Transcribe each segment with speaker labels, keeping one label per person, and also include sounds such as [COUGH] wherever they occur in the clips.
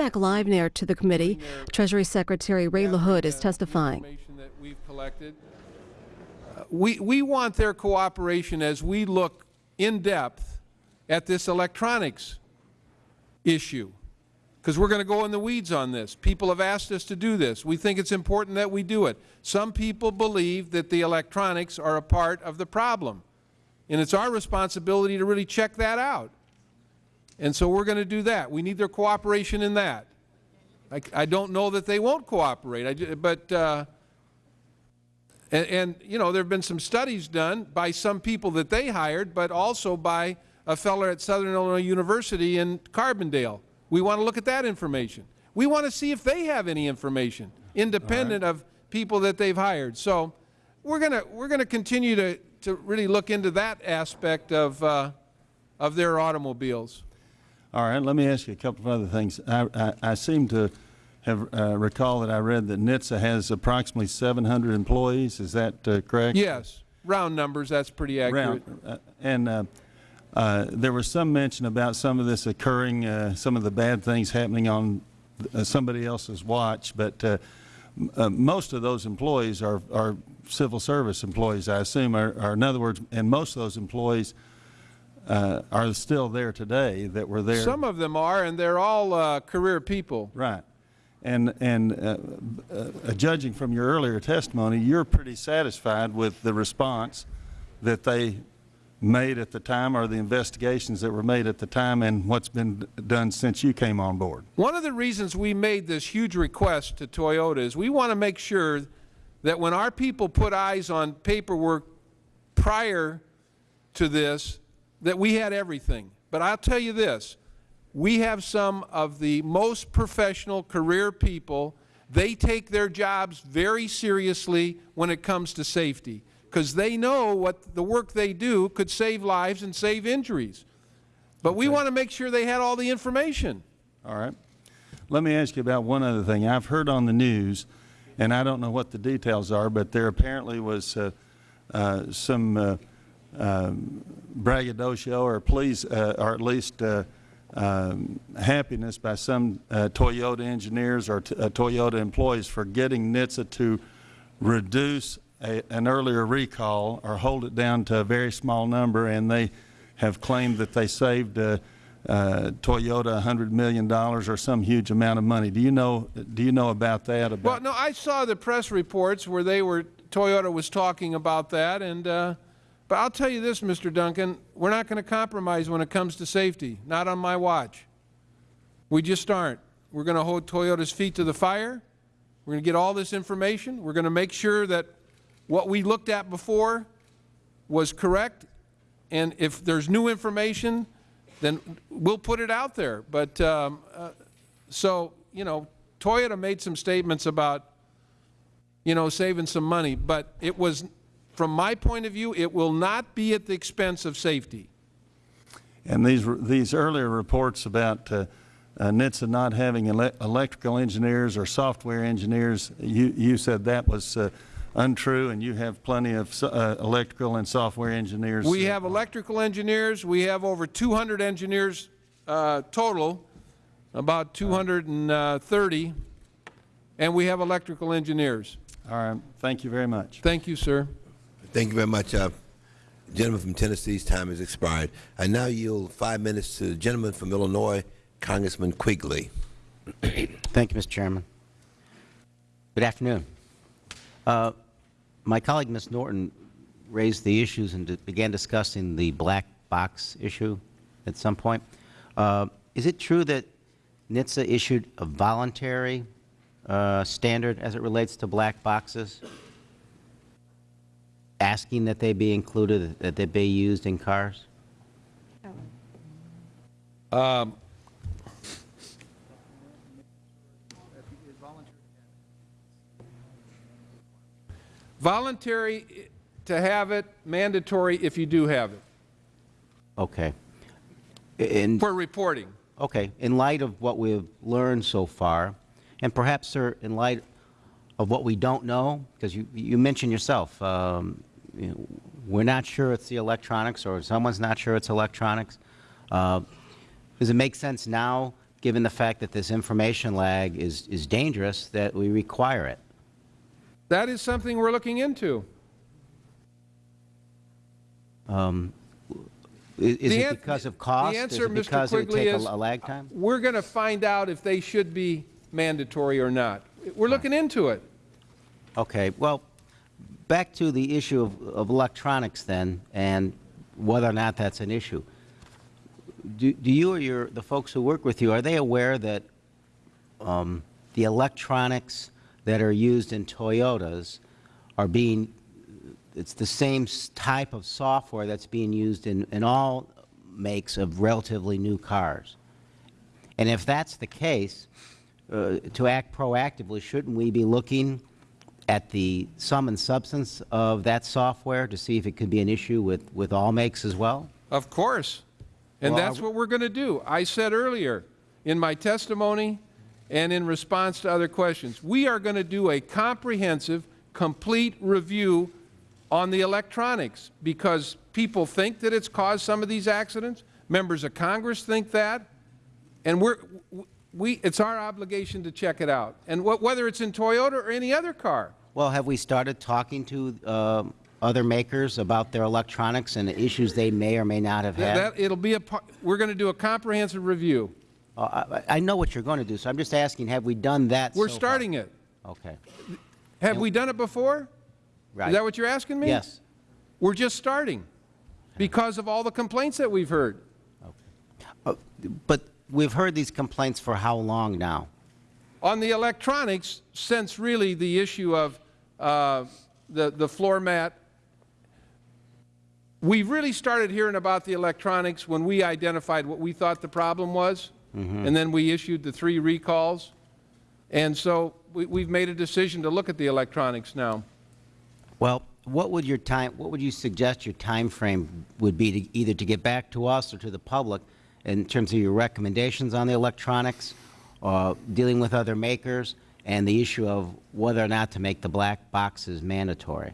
Speaker 1: back live now to the committee. Treasury Secretary Ray LaHood is testifying.
Speaker 2: That we've collected. Uh, We, we want their cooperation as we look in depth at this electronics issue, because we're going to go in the weeds on this. People have asked us to do this. We think it's important that we do it. Some people believe that the electronics are a part of the problem, and it's our responsibility to really check that out. And so we're going to do that. We need their cooperation in that. I, I don't know that they won't cooperate, I, but, uh, and, and, you know, there have been some studies done by some people that they hired, but also by a fellow at Southern Illinois University in Carbondale. We want to look at that information. We want to see if they have any information, independent of people that they've hired. So we're going to, we're going to continue to, to really look into that aspect of, uh, of their automobiles.
Speaker 3: All right, let me ask you a couple of other things. I, I, I seem to have uh, recall that I read that NHTSA has approximately 700 employees. Is that uh, correct?
Speaker 2: Yes, round numbers, that's pretty accurate.
Speaker 3: Round- uh, And uh, uh, there was some mention about some of this occurring, uh, some of the bad things happening on uh, somebody else's watch, but uh, uh, most of those employees are, are civil service employees, I assume, are in other words, and most of those employees uh, are still there today that were there.
Speaker 2: Some of them are, and they're all uh, career people.
Speaker 3: Right. And, and uh, uh, judging from your earlier testimony, you're pretty satisfied with the response that they made at the time or the investigations that were made at the time and what's been done since you came on board.
Speaker 2: One of the reasons we made this huge request to Toyota is we want to make sure that when our people put eyes on paperwork prior to this, that we had everything. But I'll tell you this, we have some of the most professional career people. They take their jobs very seriously when it comes to safety because they know what the work they do could save lives and save injuries. But we want to make sure they had all the information.
Speaker 3: All right. Let me ask you about one other thing. I've heard on the news, and I don't know what the details are, but there apparently was uh, uh, some uh, um, braggadocio or please, uh, or at least uh, um, happiness by some uh, Toyota engineers or uh, Toyota employees for getting NHTSA to reduce a, an earlier recall or hold it down to a very small number, and they have claimed that they saved uh, uh, Toyota $100 million or some huge amount of money. Do you know, do you know about that? About
Speaker 2: Well, no, I saw the press reports where they were, Toyota was talking about that, and, uh, but I'll tell you this, Mr. Duncan, we're not going to compromise when it comes to safety, not on my watch. We just aren't. We're going to hold Toyota's feet to the fire. We're going to get all this information. We're going to make sure that what we looked at before was correct, and if there's new information, then we'll put it out there. But, um, uh, so, you know, Toyota made some statements about, you know, saving some money, but it was, from my point of view, it will not be at the expense of safety.
Speaker 3: And these, these earlier reports about uh, uh, NHTSA not having ele electrical engineers or software engineers, you, you said that was uh, untrue, and you have plenty of uh, electrical and software engineers.
Speaker 2: We have electrical engineers, we have over 200 engineers uh, total, about 230, and we have electrical engineers.
Speaker 3: All right. Thank you very much.
Speaker 2: Thank you, sir.
Speaker 4: Thank you very much. Uh, gentleman from Tennessee's time has expired. I now yield five minutes to the gentleman from Illinois, Congressman Quigley. [CLEARS THROAT]
Speaker 5: Thank you, Mr. Chairman. Good afternoon. Uh, my colleague, Ms. Norton, raised the issues and began discussing the black box issue at some point. Uh, is it true that NHTSA issued a voluntary uh, standard as it relates to black boxes, asking that they be included, that they be used in cars?
Speaker 2: Voluntary to have it, mandatory if you do have it,
Speaker 5: Okay. And
Speaker 2: for reporting.
Speaker 5: Okay, in light of what we've learned so far, and perhaps, sir, in light of what we don't know, because you, you mentioned yourself, um, you know, we're not sure it's the electronics, or someone's not sure it's electronics. Uh, does it make sense now given the fact that this information lag is, is dangerous, that we require it?
Speaker 2: That is something we're looking into.
Speaker 5: Um, i- Is it because of cost?
Speaker 2: the answer,
Speaker 5: Is it
Speaker 2: Mr.
Speaker 5: because it would
Speaker 2: Quigley,
Speaker 5: take a
Speaker 2: is
Speaker 5: a lag time?
Speaker 2: We're going to find out if they should be mandatory or not. We're looking into it.
Speaker 5: Okay, well, back to the issue of, of electronics then, and whether or not that's an issue. Do, do you or your, the folks who work with you, are they aware that um, the electronics that are used in Toyotas are being, it's the same type of software that's being used in, in all makes of relatively new cars? And if that's the case, uh, to act proactively, shouldn't we be looking at the sum and substance of that software to see if it could be an issue with, with all makes as well?
Speaker 2: Of course. And
Speaker 5: Well,
Speaker 2: that's what we're going to do. I said earlier in my testimony and in response to other questions, we are going to do a comprehensive, complete review on the electronics because people think that it's caused some of these accidents. Members of Congress think that. And we're, we, it's our obligation to check it out. And wh- whether it's in Toyota or any other car.
Speaker 5: Well, have we started talking to um, other makers about their electronics and the issues they may or may not have had?
Speaker 2: that- it'll be a, we're going to do a comprehensive review.
Speaker 5: Uh, I I know what you're going to do, so I'm just asking, have we done that
Speaker 2: We're
Speaker 5: so far?
Speaker 2: starting it.
Speaker 5: Okay,
Speaker 2: Have we done it before?
Speaker 5: right.
Speaker 2: Is that what you're asking me?
Speaker 5: Yes.
Speaker 2: We're just starting because of all the complaints that we've heard.
Speaker 5: Uh, But we've heard these complaints for how long now?
Speaker 2: On the electronics, since really the issue of uh, the, the floor mat, we really started hearing about the electronics when we identified what we thought the problem was, and then we issued the three recalls. And so we, we've made a decision to look at the electronics now.
Speaker 5: Well, what would your time, what would you suggest your time frame would be to either to get back to us or to the public in terms of your recommendations on the electronics, uh, dealing with other makers, and the issue of whether or not to make the black boxes mandatory?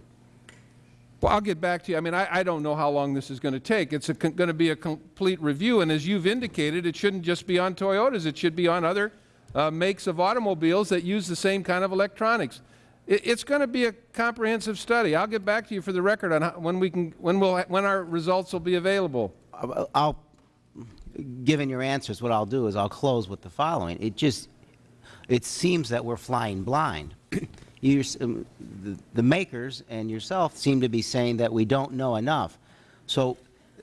Speaker 2: Well, I'll get back to you. I mean, I, I don't know how long this is going to take. It's going to be a complete review, and as you've indicated, it shouldn't just be on Toyotas. It should be on other uh, makes of automobiles that use the same kind of electronics. It, it's going to be a comprehensive study. I'll get back to you for the record on how, when we can, when we'll, when our results will be available.
Speaker 5: I'll- I'll, given your answers, what I'll do is I'll close with the following. It just, it seems that we're flying blind. [CLEARS THROAT] You're um, the- The makers and yourself seem to be saying that we don't know enough. So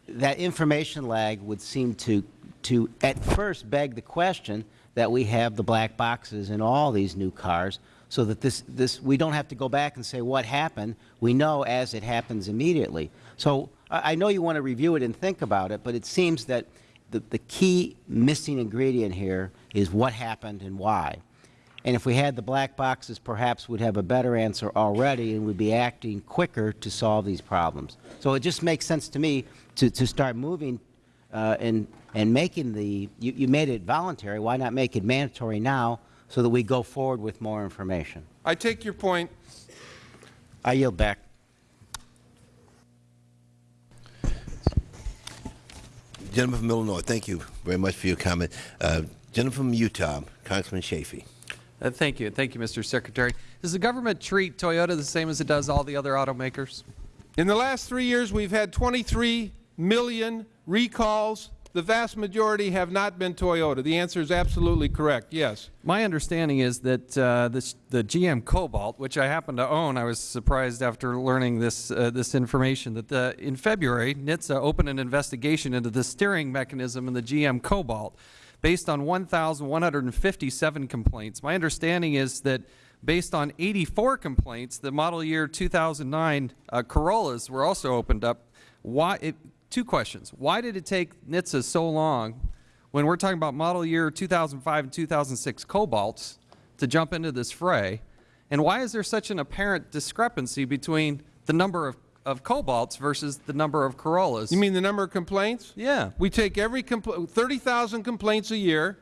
Speaker 5: that information lag would seem to, to at first beg the question that we have the black boxes in all these new cars so that this, this, we don't have to go back and say what happened. We know as it happens immediately. So I, I know you want to review it and think about it, but it seems that the, the key missing ingredient here is what happened and why. And if we had the black boxes, perhaps we'd have a better answer already and we'd be acting quicker to solve these problems. So it just makes sense to me to, to start moving uh, and, and making the, you, you made it voluntary, why not make it mandatory now so that we go forward with more information?
Speaker 2: I take your point.
Speaker 5: I yield back.
Speaker 4: Gentleman from Illinois, thank you very much for your comment. Uh, gentleman from Utah, Congressman Chaffetz.
Speaker 6: Uh, Thank you. Thank you, Mr. Secretary. Does the government treat Toyota the same as it does all the other automakers?
Speaker 2: In the last three years, we've had 23 million recalls. The vast majority have not been Toyota. The answer is absolutely correct, yes.
Speaker 6: My understanding is that uh, this, the GM Cobalt, which I happen to own, I was surprised after learning this, uh, this information, that the, in February, NHTSA opened an investigation into the steering mechanism in the GM Cobalt based on 1,157 complaints. My understanding is that based on 84 complaints, the model year 2009 uh, Corollas were also opened up. Why, it, two questions. Why did it take NHTSA so long when we're talking about model year 2005 and 2006 Cobalts to jump into this fray? And why is there such an apparent discrepancy between the number of, of Cobalts versus the number of Corollas?
Speaker 2: You mean the number of complaints?
Speaker 6: Yeah.
Speaker 2: We take every compl 30,000 complaints a year.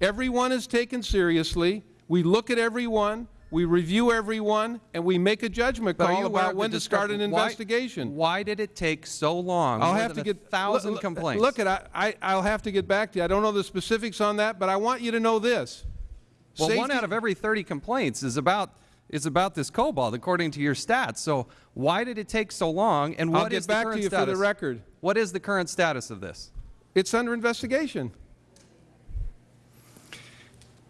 Speaker 2: Every one is taken seriously. We look at every one. we review every one, and we make a judgment
Speaker 6: But
Speaker 2: call about when to start an
Speaker 6: discrepan- why-
Speaker 2: investigation.
Speaker 6: Why did it take so long?
Speaker 2: I'll
Speaker 6: More
Speaker 2: have to get
Speaker 6: thousand
Speaker 2: look-
Speaker 6: complaints.
Speaker 2: Look, at I, I, I'll have to get back to you. I don't know the specifics on that, but I want you to know this.
Speaker 6: Well, one out of every 30 complaints is about is about this cobalt, according to your stats. So why did it take so long? And
Speaker 2: I'll get
Speaker 6: is
Speaker 2: back
Speaker 6: the
Speaker 2: to
Speaker 6: current
Speaker 2: you for the
Speaker 6: status?
Speaker 2: record.
Speaker 6: What is the current status of this?
Speaker 2: It's under investigation.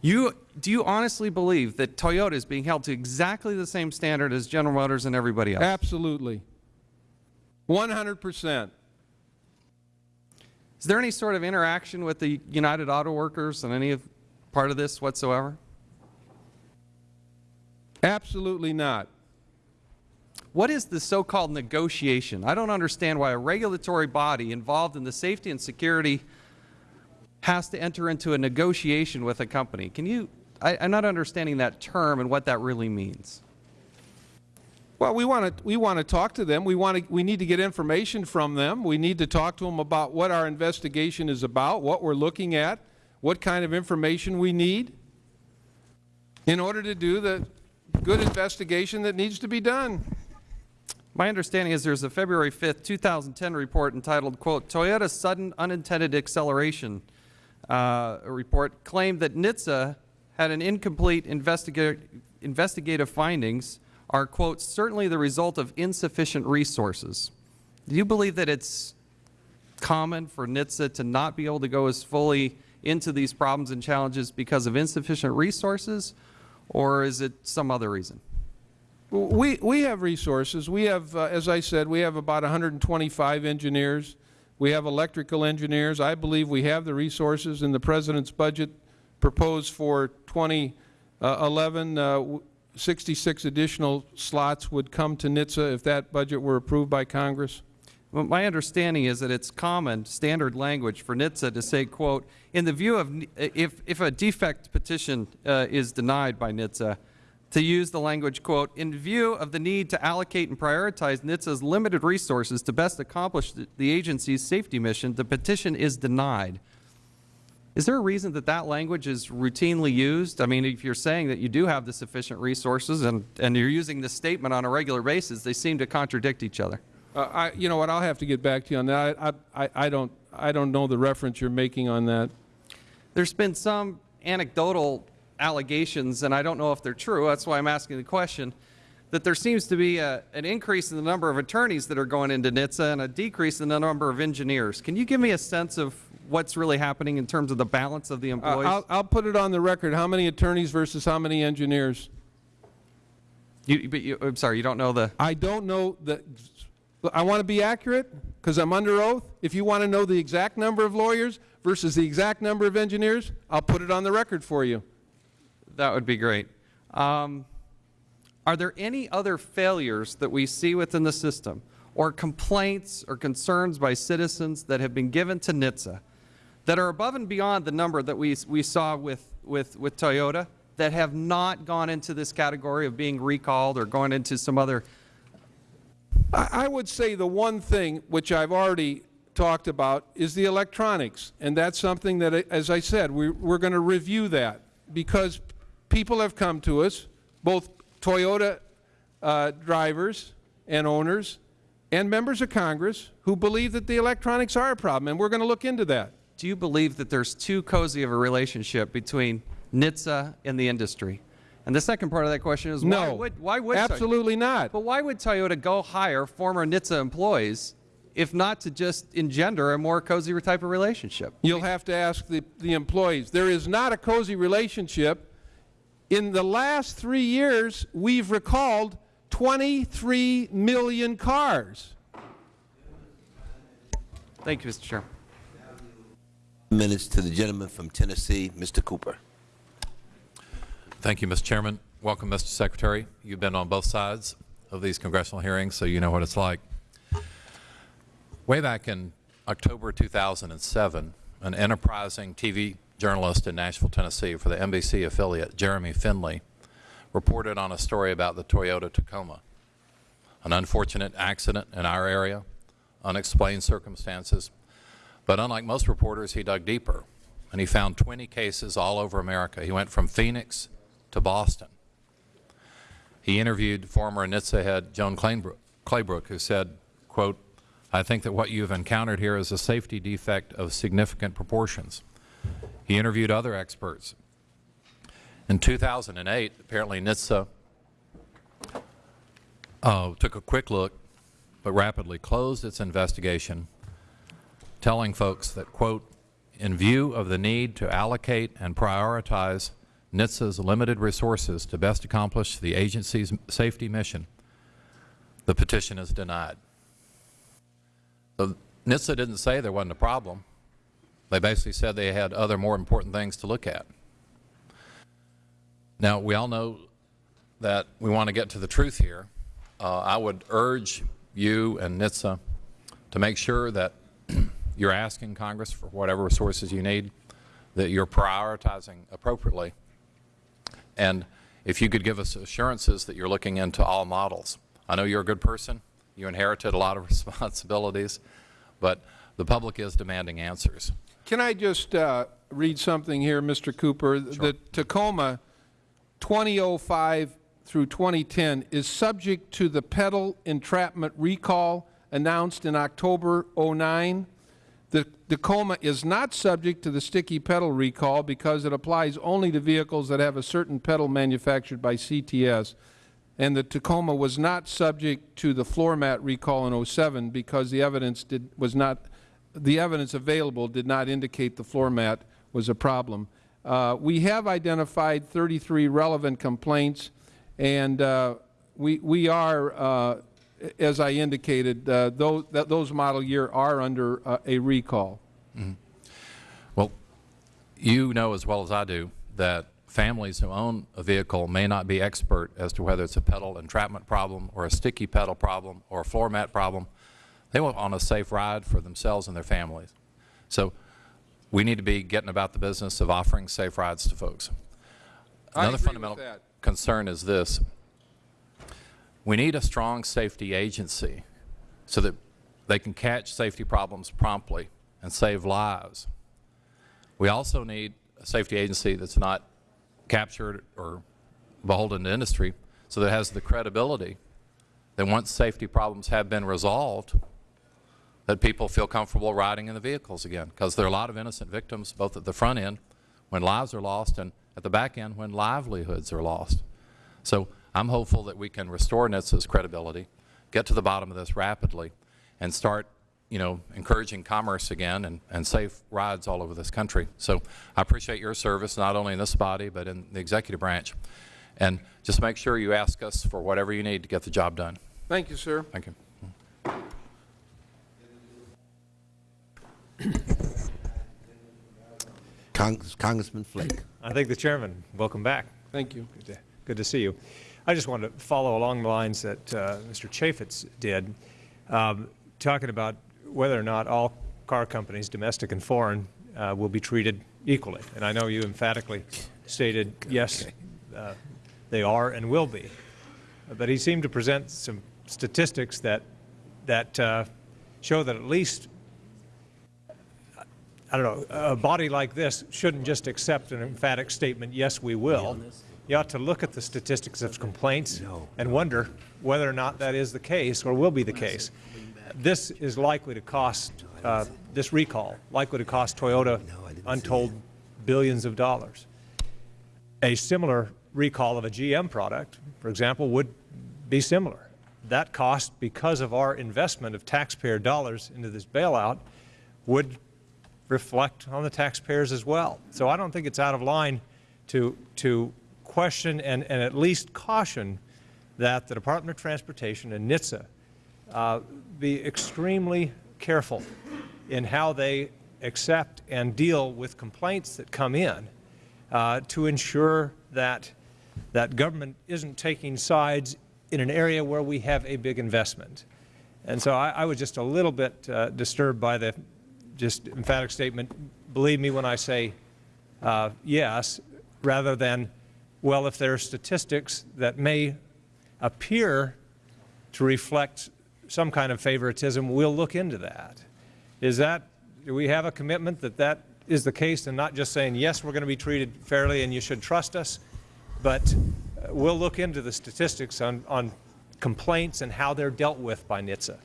Speaker 6: You do you honestly believe that Toyota is being held to exactly the same standard as General Motors and everybody else?
Speaker 2: Absolutely. 100 percent.
Speaker 6: Is there any sort of interaction with the United Auto Workers and any of part of this whatsoever?
Speaker 2: Absolutely not.
Speaker 6: What is the so-called negotiation? I don't understand why a regulatory body involved in the safety and security has to enter into a negotiation with a company. Can you, I, I'm not understanding that term and what that really means.
Speaker 2: Well, we want to we want to talk to them. We want to we need to get information from them. We need to talk to them about what our investigation is about, what we're looking at, what kind of information we need in order to do the good investigation that needs to be done.
Speaker 6: My understanding is there's a February 5th, 2010 report entitled, quote, Toyota's sudden unintended acceleration uh, report claimed that NHTSA had an incomplete investiga investigative findings are, quote, certainly the result of insufficient resources. Do you believe that it's common for NHTSA to not be able to go as fully into these problems and challenges because of insufficient resources, or is it some other reason?
Speaker 2: We, we have resources. We have, uh, as I said, we have about 125 engineers. We have electrical engineers. I believe we have the resources in the President's budget proposed for 2011. Uh, 66 additional slots would come to NHTSA if that budget were approved by Congress.
Speaker 6: Well, my understanding is that it's common, standard language for NHTSA to say, quote, in the view of, if, if a defect petition uh, is denied by NHTSA, to use the language, quote, in view of the need to allocate and prioritize NHTSA's limited resources to best accomplish the, agency's safety mission, the petition is denied. Is there a reason that that language is routinely used? I mean, if you're saying that you do have the sufficient resources and, and you're using this statement on a regular basis, they seem to contradict each other.
Speaker 2: Uh, I, you know what, I'll have to get back to you on that. I, I, I, don't, I don't know the reference you're making on that.
Speaker 6: There's been some anecdotal allegations, and I don't know if they're true, that's why I'm asking the question, that there seems to be a, an increase in the number of attorneys that are going into NHTSA and a decrease in the number of engineers. Can you give me a sense of what's really happening in terms of the balance of the
Speaker 2: Uh,
Speaker 6: employees?
Speaker 2: I'll, I'll put it on the record, how many attorneys versus how many engineers?
Speaker 6: you, but you, I'm sorry, you don't know the,
Speaker 2: I don't know the, I want to be accurate because I'm under oath. If you want to know the exact number of lawyers versus the exact number of engineers, I'll put it on the record for you.
Speaker 6: that would be great. Um, are there any other failures that we see within the system or complaints or concerns by citizens that have been given to NHTSA that are above and beyond the number that we, we saw with, with, with Toyota that have not gone into this category of being recalled or going into some other
Speaker 2: I, would say the one thing which I've already talked about is the electronics. And that's something that, as I said, we, we're going to review that because people have come to us, both Toyota uh, drivers and owners and members of Congress who believe that the electronics are a problem, and we're going to look into that.
Speaker 6: Do you believe that there's too cozy of a relationship between NHTSA and the industry? And the second part of that question is why
Speaker 2: No,
Speaker 6: would, why would Toy-
Speaker 2: absolutely not.
Speaker 6: But why would Toyota go hire former NHTSA employees if not to just engender a more cozy type of relationship?
Speaker 2: You'll have to ask the, the employees. There is not a cozy relationship. In the last three years, we've recalled 23 million cars.
Speaker 6: Thank you, Mr. Chairman.
Speaker 4: Minutes to the gentleman from Tennessee, Mr. Cooper.
Speaker 7: Thank you, Mr. Chairman. Welcome, Mr. Secretary. You've been on both sides of these congressional hearings, so you know what it's like. Way back in October 2007, an enterprising TV journalist in Nashville, Tennessee for the NBC affiliate, Jeremy Finley, reported on a story about the Toyota Tacoma, an unfortunate accident in our area, unexplained circumstances. But unlike most reporters, he dug deeper, and he found 20 cases all over America. He went from Phoenix to Boston. He interviewed former NHTSA head Joan Claybrook, who said, quote, I think that what you have encountered here is a safety defect of significant proportions. He interviewed other experts. In 2008, apparently NHTSA uh, took a quick look, but rapidly closed its investigation, telling folks that, quote, in view of the need to allocate and prioritize NHTSA's limited resources to best accomplish the agency's safety mission, the petition is denied. So NHTSA didn't say there wasn't a problem. They basically said they had other more important things to look at. Now, we all know that we want to get to the truth here. Uh, I would urge you and NHTSA to make sure that [CLEARS THROAT] you're asking Congress for whatever resources you need, that you're prioritizing appropriately, and if you could give us assurances that you're looking into all models. I know you're a good person. You inherited a lot of [LAUGHS] responsibilities, but the public is demanding answers.
Speaker 2: Can I just uh, read something here, Mr. Cooper? The Tacoma 2005 through 2010 is subject to the pedal entrapment recall announced in October 09. The Tacoma is not subject to the sticky pedal recall because it applies only to vehicles that have a certain pedal manufactured by CTS. And the Tacoma was not subject to the floor mat recall in 07 because the evidence did, was not, the evidence available did not indicate the floor mat was a problem. Uh, we have identified 33 relevant complaints, and uh, we, we are, uh, as I indicated, uh, those, that those model year are under uh, a recall.
Speaker 7: Well, you know as well as I do that families who own a vehicle may not be expert as to whether it's a pedal entrapment problem or a sticky pedal problem or a floor mat problem. They want on a safe ride for themselves and their families. So we need to be getting about the business of offering safe rides to folks. Another fundamental concern is this. We need a strong safety agency so that they can catch safety problems promptly and save lives. We also need a safety agency that's not captured or beholden to industry so that has the credibility that once safety problems have been resolved, that people feel comfortable riding in the vehicles again. Because there are a lot of innocent victims, both at the front end, when lives are lost, and at the back end, when livelihoods are lost. So I'm hopeful that we can restore NHTSA's credibility, get to the bottom of this rapidly, and start you know, encouraging commerce again and, and safe rides all over this country. So I appreciate your service, not only in this body, but in the executive branch. And just make sure you ask us for whatever you need to get the job done.
Speaker 2: Thank you, sir.
Speaker 7: Thank you.
Speaker 4: Congress, Congressman Flake.
Speaker 8: I thank the chairman. Welcome back.
Speaker 2: Thank you.
Speaker 8: Good to, good to see you. I just wanted to follow along the lines that uh, Mr. Chaffetz did, um, talking about whether or not all car companies, domestic and foreign, uh, will be treated equally. And I know you emphatically stated, yes, uh, they are and will be. But he seemed to present some statistics that, that uh, show that at least I don't know, a body like this shouldn't just accept an emphatic statement, yes, we will. You ought to look at the statistics of complaints and wonder whether or not that is the case or will be the case. This is likely to cost, uh, this recall, likely to cost Toyota untold billions of dollars. A similar recall of a GM product, for example, would be similar. That cost, because of our investment of taxpayer dollars into this bailout, would reflect on the taxpayers as well. So I don't think it's out of line to, to question and, and at least caution that the Department of Transportation and NHTSA uh, be extremely careful in how they accept and deal with complaints that come in uh, to ensure that, that government isn't taking sides in an area where we have a big investment. And so I, I was just a little bit uh, disturbed by the just emphatic statement, believe me when I say uh, yes, rather than, well, if there are statistics that may appear to reflect some kind of favoritism, we'll look into that. Is that, do we have a commitment that that is the case and not just saying, yes, we're going to be treated fairly and you should trust us, but uh, we'll look into the statistics on, on complaints and how they're dealt with by NHTSA.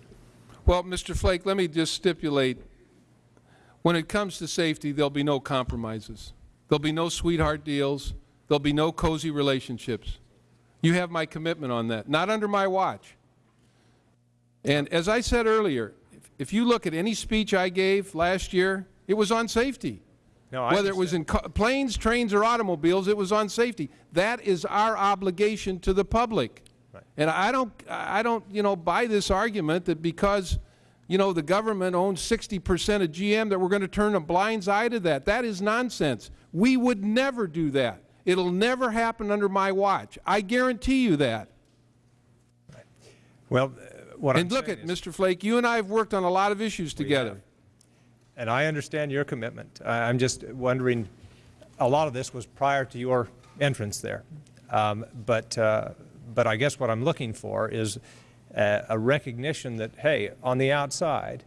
Speaker 2: Well, Mr. Flake, let me just stipulate, when it comes to safety, there'll be no compromises. There'll be no sweetheart deals. There'll be no cozy relationships. You have my commitment on that, not under my watch. And as I said earlier, if- if you look at any speech I gave last year, it was on safety.
Speaker 8: No,
Speaker 2: Whether it was in planes, trains, or automobiles, it was on safety. That is our obligation to the public. Right. And I don't, I don't, you know, buy this argument that because, you know, the government owns 60 percent of GM, that we're going to turn a blind eye to that. That is nonsense. We would never do that. It'll never happen under my watch. I guarantee you that.
Speaker 8: Well, what I'm
Speaker 2: And look at, Mr. Flake, you and I have worked on a lot of issues together.
Speaker 8: And I understand your commitment. I- I'm just wondering, a lot of this was prior to your entrance there. Um, But, uh, but I guess what I'm looking for is a a recognition that, hey, on the outside,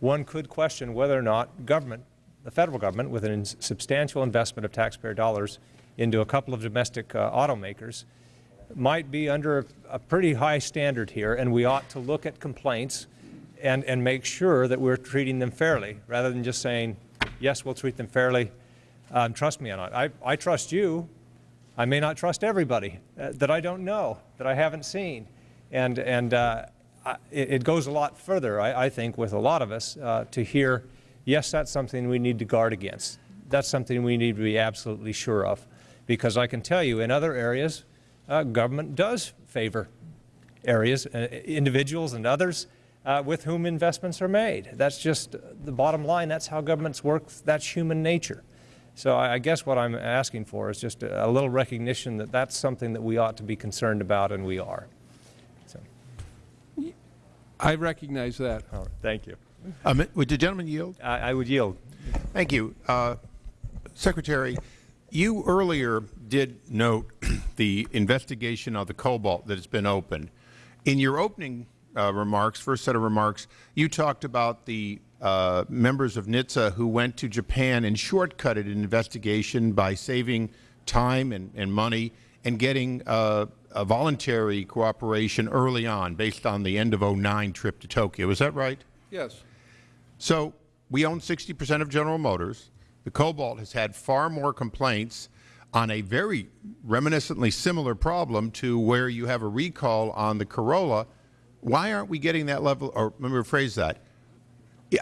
Speaker 8: one could question whether or not government, the federal government, with a substantial investment of taxpayer dollars into a couple of domestic uh, automakers, might be under a- a pretty high standard here, and we ought to look at complaints and, and make sure that we're treating them fairly, rather than just saying, yes, we'll treat them fairly, um, trust me or not. I, I trust you. I may not trust everybody uh, that I don't know, that I haven't seen. And, and uh, I- it, goes a lot further, I, I think, with a lot of us uh, to hear, yes, that's something we need to guard against. That's something we need to be absolutely sure of. Because I can tell you, in other areas, uh, government does favor areas, uh, individuals and others uh, with whom investments are made. That's just the bottom line. That's how governments work. That's human nature. So I I guess what I'm asking for is just a a little recognition that that's something that we ought to be concerned about, and we are. So,
Speaker 2: I recognize that.
Speaker 8: all right, thank you.
Speaker 9: Um, Would the gentleman yield?
Speaker 8: I I would yield.
Speaker 9: Thank you. Uh, Secretary, you earlier did note [CLEARS THROAT] the investigation of the cobalt that has been opened. In your opening uh, remarks, first set of remarks, you talked about the uh, members of NHTSA who went to Japan and shortcutted an investigation by saving time and, and money and getting uh, a voluntary cooperation early on based on the end of 09 trip to Tokyo. Is that right?
Speaker 2: Yes.
Speaker 9: So we own 60 percent of General Motors. The Cobalt has had far more complaints on a very reminiscently similar problem to where you have a recall on the Corolla. Why aren't we getting that level, or let me rephrase that.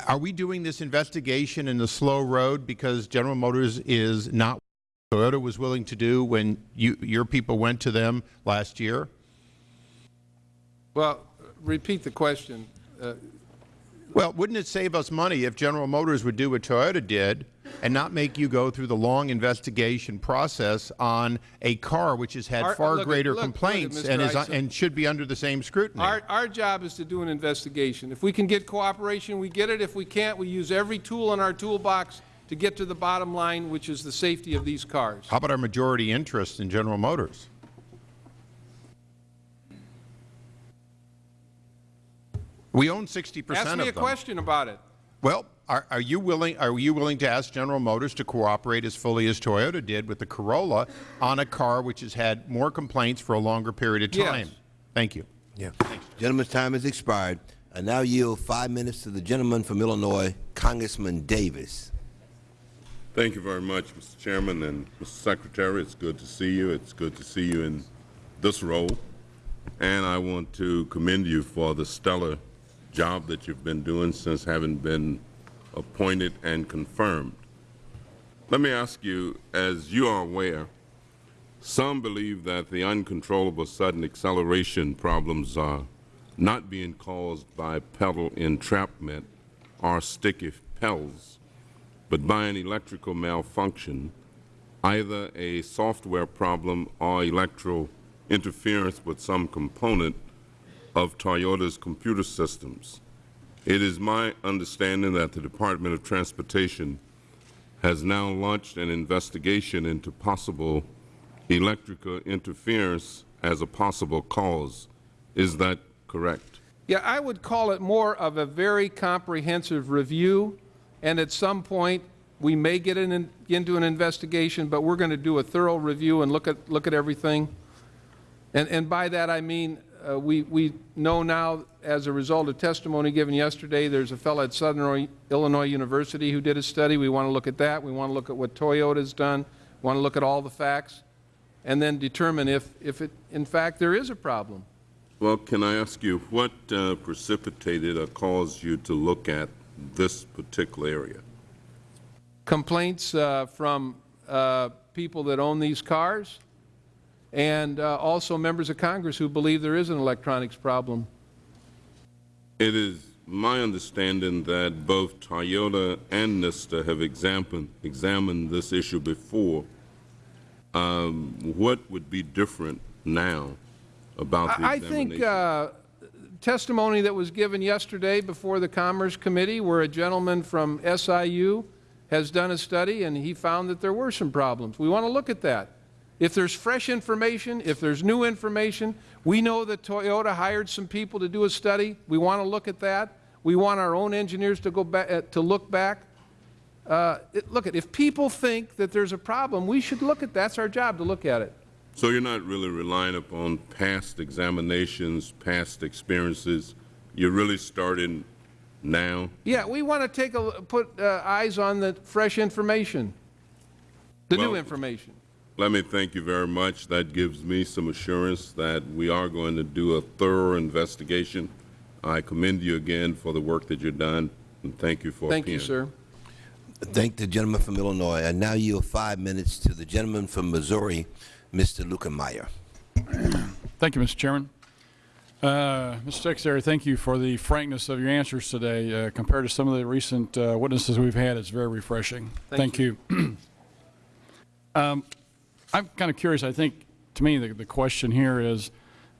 Speaker 9: Are we doing this investigation in the slow road because General Motors is not what Toyota was willing to do when you, your people went to them last year?
Speaker 2: Well, repeat the question. Uh,
Speaker 9: Well, wouldn't it save us money if General Motors would do what Toyota did and not make you go through the long investigation process on a car which has had
Speaker 2: Our-
Speaker 9: far
Speaker 2: look
Speaker 9: greater
Speaker 2: look- look
Speaker 9: complaints
Speaker 2: Mr.
Speaker 9: and is and should be under the same scrutiny?
Speaker 2: Our, our job is to do an investigation. If we can get cooperation, we get it. If we can't, we use every tool in our toolbox to get to the bottom line, which is the safety of these cars.
Speaker 9: How about our majority interest in General Motors? We own 60 percent of them.
Speaker 2: Ask me
Speaker 9: them.
Speaker 2: a question about it.
Speaker 9: Well, are, are you willing? Are you willing to ask General Motors to cooperate as fully as Toyota did with the Corolla on a car which has had more complaints for a longer period of time?
Speaker 2: Yes.
Speaker 9: time? Thank you.
Speaker 4: Yeah. Gentleman's time has expired. I now yield five minutes to the gentleman from Illinois, Congressman Davis.
Speaker 10: Thank you very much, Mr. Chairman and Mr. Secretary. It's good to see you. It's good to see you in this role. And I want to commend you for the stellar job that you've been doing since having been appointed and confirmed. Let me ask you, as you are aware, some believe that the uncontrollable sudden acceleration problems are not being caused by pedal entrapment or sticky pedals, but by an electrical malfunction, either a software problem or electrical interference with some component of Toyota's computer systems. It is my understanding that the Department of Transportation has now launched an investigation into possible electrical interference as a possible cause. Is that correct?
Speaker 2: Yeah, I would call it more of a very comprehensive review, and at some point, we may get in, into an investigation, but we're going to do a thorough review and look at, look at everything. And, and by that I mean, uh, we, we know now, as a result of testimony given yesterday, there's a fellow at Southern Illinois University who did a study. We want to look at that. We want to look at what Toyota's done. We want to look at all the facts and then determine if, if it, in fact, there is a problem.
Speaker 10: Well, can I ask you, what uh, precipitated or caused you to look at this particular area?
Speaker 2: Complaints uh, from uh, people that own these cars and uh, also members of Congress who believe there is an electronics problem.
Speaker 10: It is my understanding that both Toyota and NHTSA have examined, examined this issue before. Um, what would be different now about the
Speaker 2: I I think uh, testimony that was given yesterday before the Commerce Committee where a gentleman from SIU has done a study and he found that there were some problems. We want to look at that. If there's fresh information, if there's new information, we know that Toyota hired some people to do a study. We want to look at that. We want our own engineers to go back uh, to look back. Uh, it, look at if people think that there's a problem, we should look at that's our job to look at it.
Speaker 10: So you're not really relying upon past examinations, past experiences. You're really starting now.
Speaker 2: Yeah, we want to take a put uh, eyes on the fresh information, the new information.
Speaker 10: Let me thank you very much. That gives me some assurance that we are going to do a thorough investigation. I commend you again for the work that you've done, and thank you for
Speaker 2: Thank you, sir.
Speaker 4: Thank the gentleman from Illinois. I now yield five minutes to the gentleman from Missouri, Mr. Luetkemeyer.
Speaker 11: Thank you, Mr. Chairman. Uh, Mr. Secretary, thank you for the frankness of your answers today. Uh, compared to some of the recent uh, witnesses we've had, it's very refreshing.
Speaker 2: Thank
Speaker 11: you. [CLEARS THROAT] um, I'm kind of curious. I think, to me, the, the question here is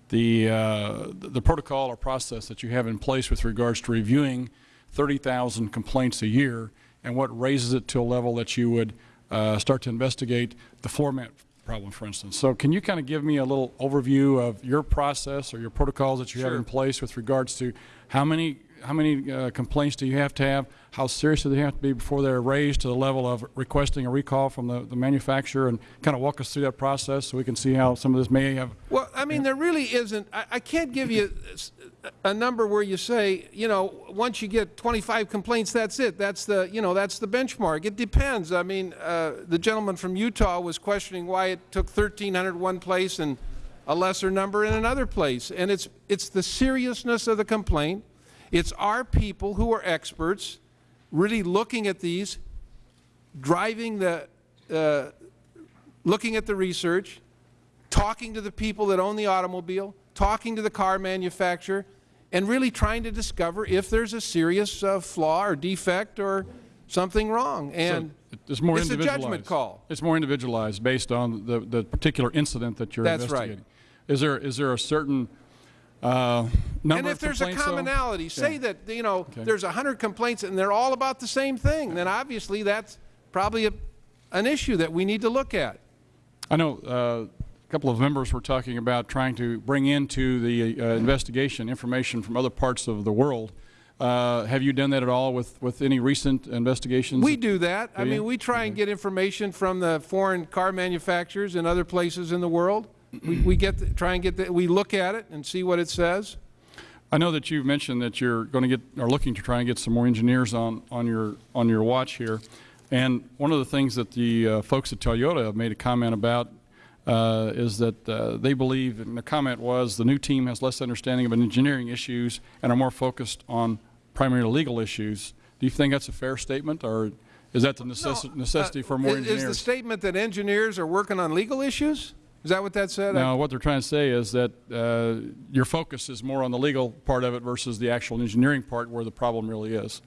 Speaker 11: the, uh, the protocol or process that you have in place with regards to reviewing 30,000 complaints a year and what raises it to a level that you would uh, start to investigate the floor mat problem, for instance. So can you kind of give me a little overview of your process or your protocols that you have in place with regards to how many how many uh, complaints do you have to have? How serious do they have to be before they're raised to the level of requesting a recall from the, the manufacturer and kind of walk us through that process so we can see how some of this may have
Speaker 2: Well, I mean, there really isn't. I, I can't give you a number where you say, you know, once you get 25 complaints, that's it. That's the, you know, that's the benchmark. It depends. I mean, uh, the gentleman from Utah was questioning why it took 1,300 one place and a lesser number in another place. And it's it's the seriousness of the complaint. It's our people who are experts, really looking at these, driving the, uh, looking at the research, talking to the people that own the automobile, talking to the car manufacturer, and really trying to discover if there's a serious uh, flaw or defect or something wrong. And
Speaker 11: so it's more
Speaker 2: it's a judgment call.
Speaker 11: It's more individualized based on the, the particular incident that you're
Speaker 2: That's right.
Speaker 11: investigating. Is there is there a certain uh,
Speaker 2: And if there's a
Speaker 11: though?
Speaker 2: commonality, say
Speaker 11: Yeah.
Speaker 2: that, you know,
Speaker 11: Okay.
Speaker 2: there's 100 complaints and they're all about the same thing, then obviously that's probably a, an issue that we need to look at.
Speaker 11: I know uh, a couple of members were talking about trying to bring into the uh, investigation information from other parts of the world. Uh, have you done that at all with, with any recent investigations?
Speaker 2: We do that. I
Speaker 11: Do you?
Speaker 2: mean, we try and get information from the foreign car manufacturers and other places in the world. We, we get, the, try and get, the, we look at it and see what it says.
Speaker 11: I know that you've mentioned that you're going to get, are looking to try and get some more engineers on, on your, on your watch here. And one of the things that the uh, folks at Toyota have made a comment about uh, is that uh, they believe, and the comment was, the new team has less understanding of engineering issues and are more focused on primarily legal issues. Do you think that's a fair statement, or is that the necessi- necessity for more
Speaker 2: Uh, is,
Speaker 11: engineers?
Speaker 2: Is the statement that engineers are working on legal issues? Is that what that said?
Speaker 11: No, what they're trying to say is that uh, your focus is more on the legal part of it versus the actual engineering part where the problem really is.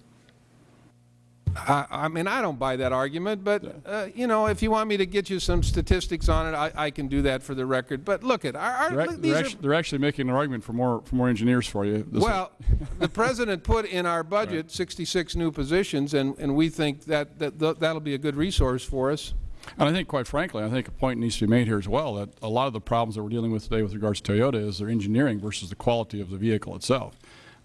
Speaker 2: I, I mean, I don't buy that argument, but, uh, you know, if you want me to get you some statistics on it, I, I can do that for the record. But look at, our, our,
Speaker 11: They're, ac- they're,
Speaker 2: are,
Speaker 11: actu- they're actually making an argument for more, for more engineers for you.
Speaker 2: Well, the President put in our [LAUGHS] budget 66 new positions, and, and we think that, that th- that'll be a good resource for us.
Speaker 11: And I think, quite frankly, I think a point needs to be made here as well, that a lot of the problems that we're dealing with today with regards to Toyota is their engineering versus the quality of the vehicle itself.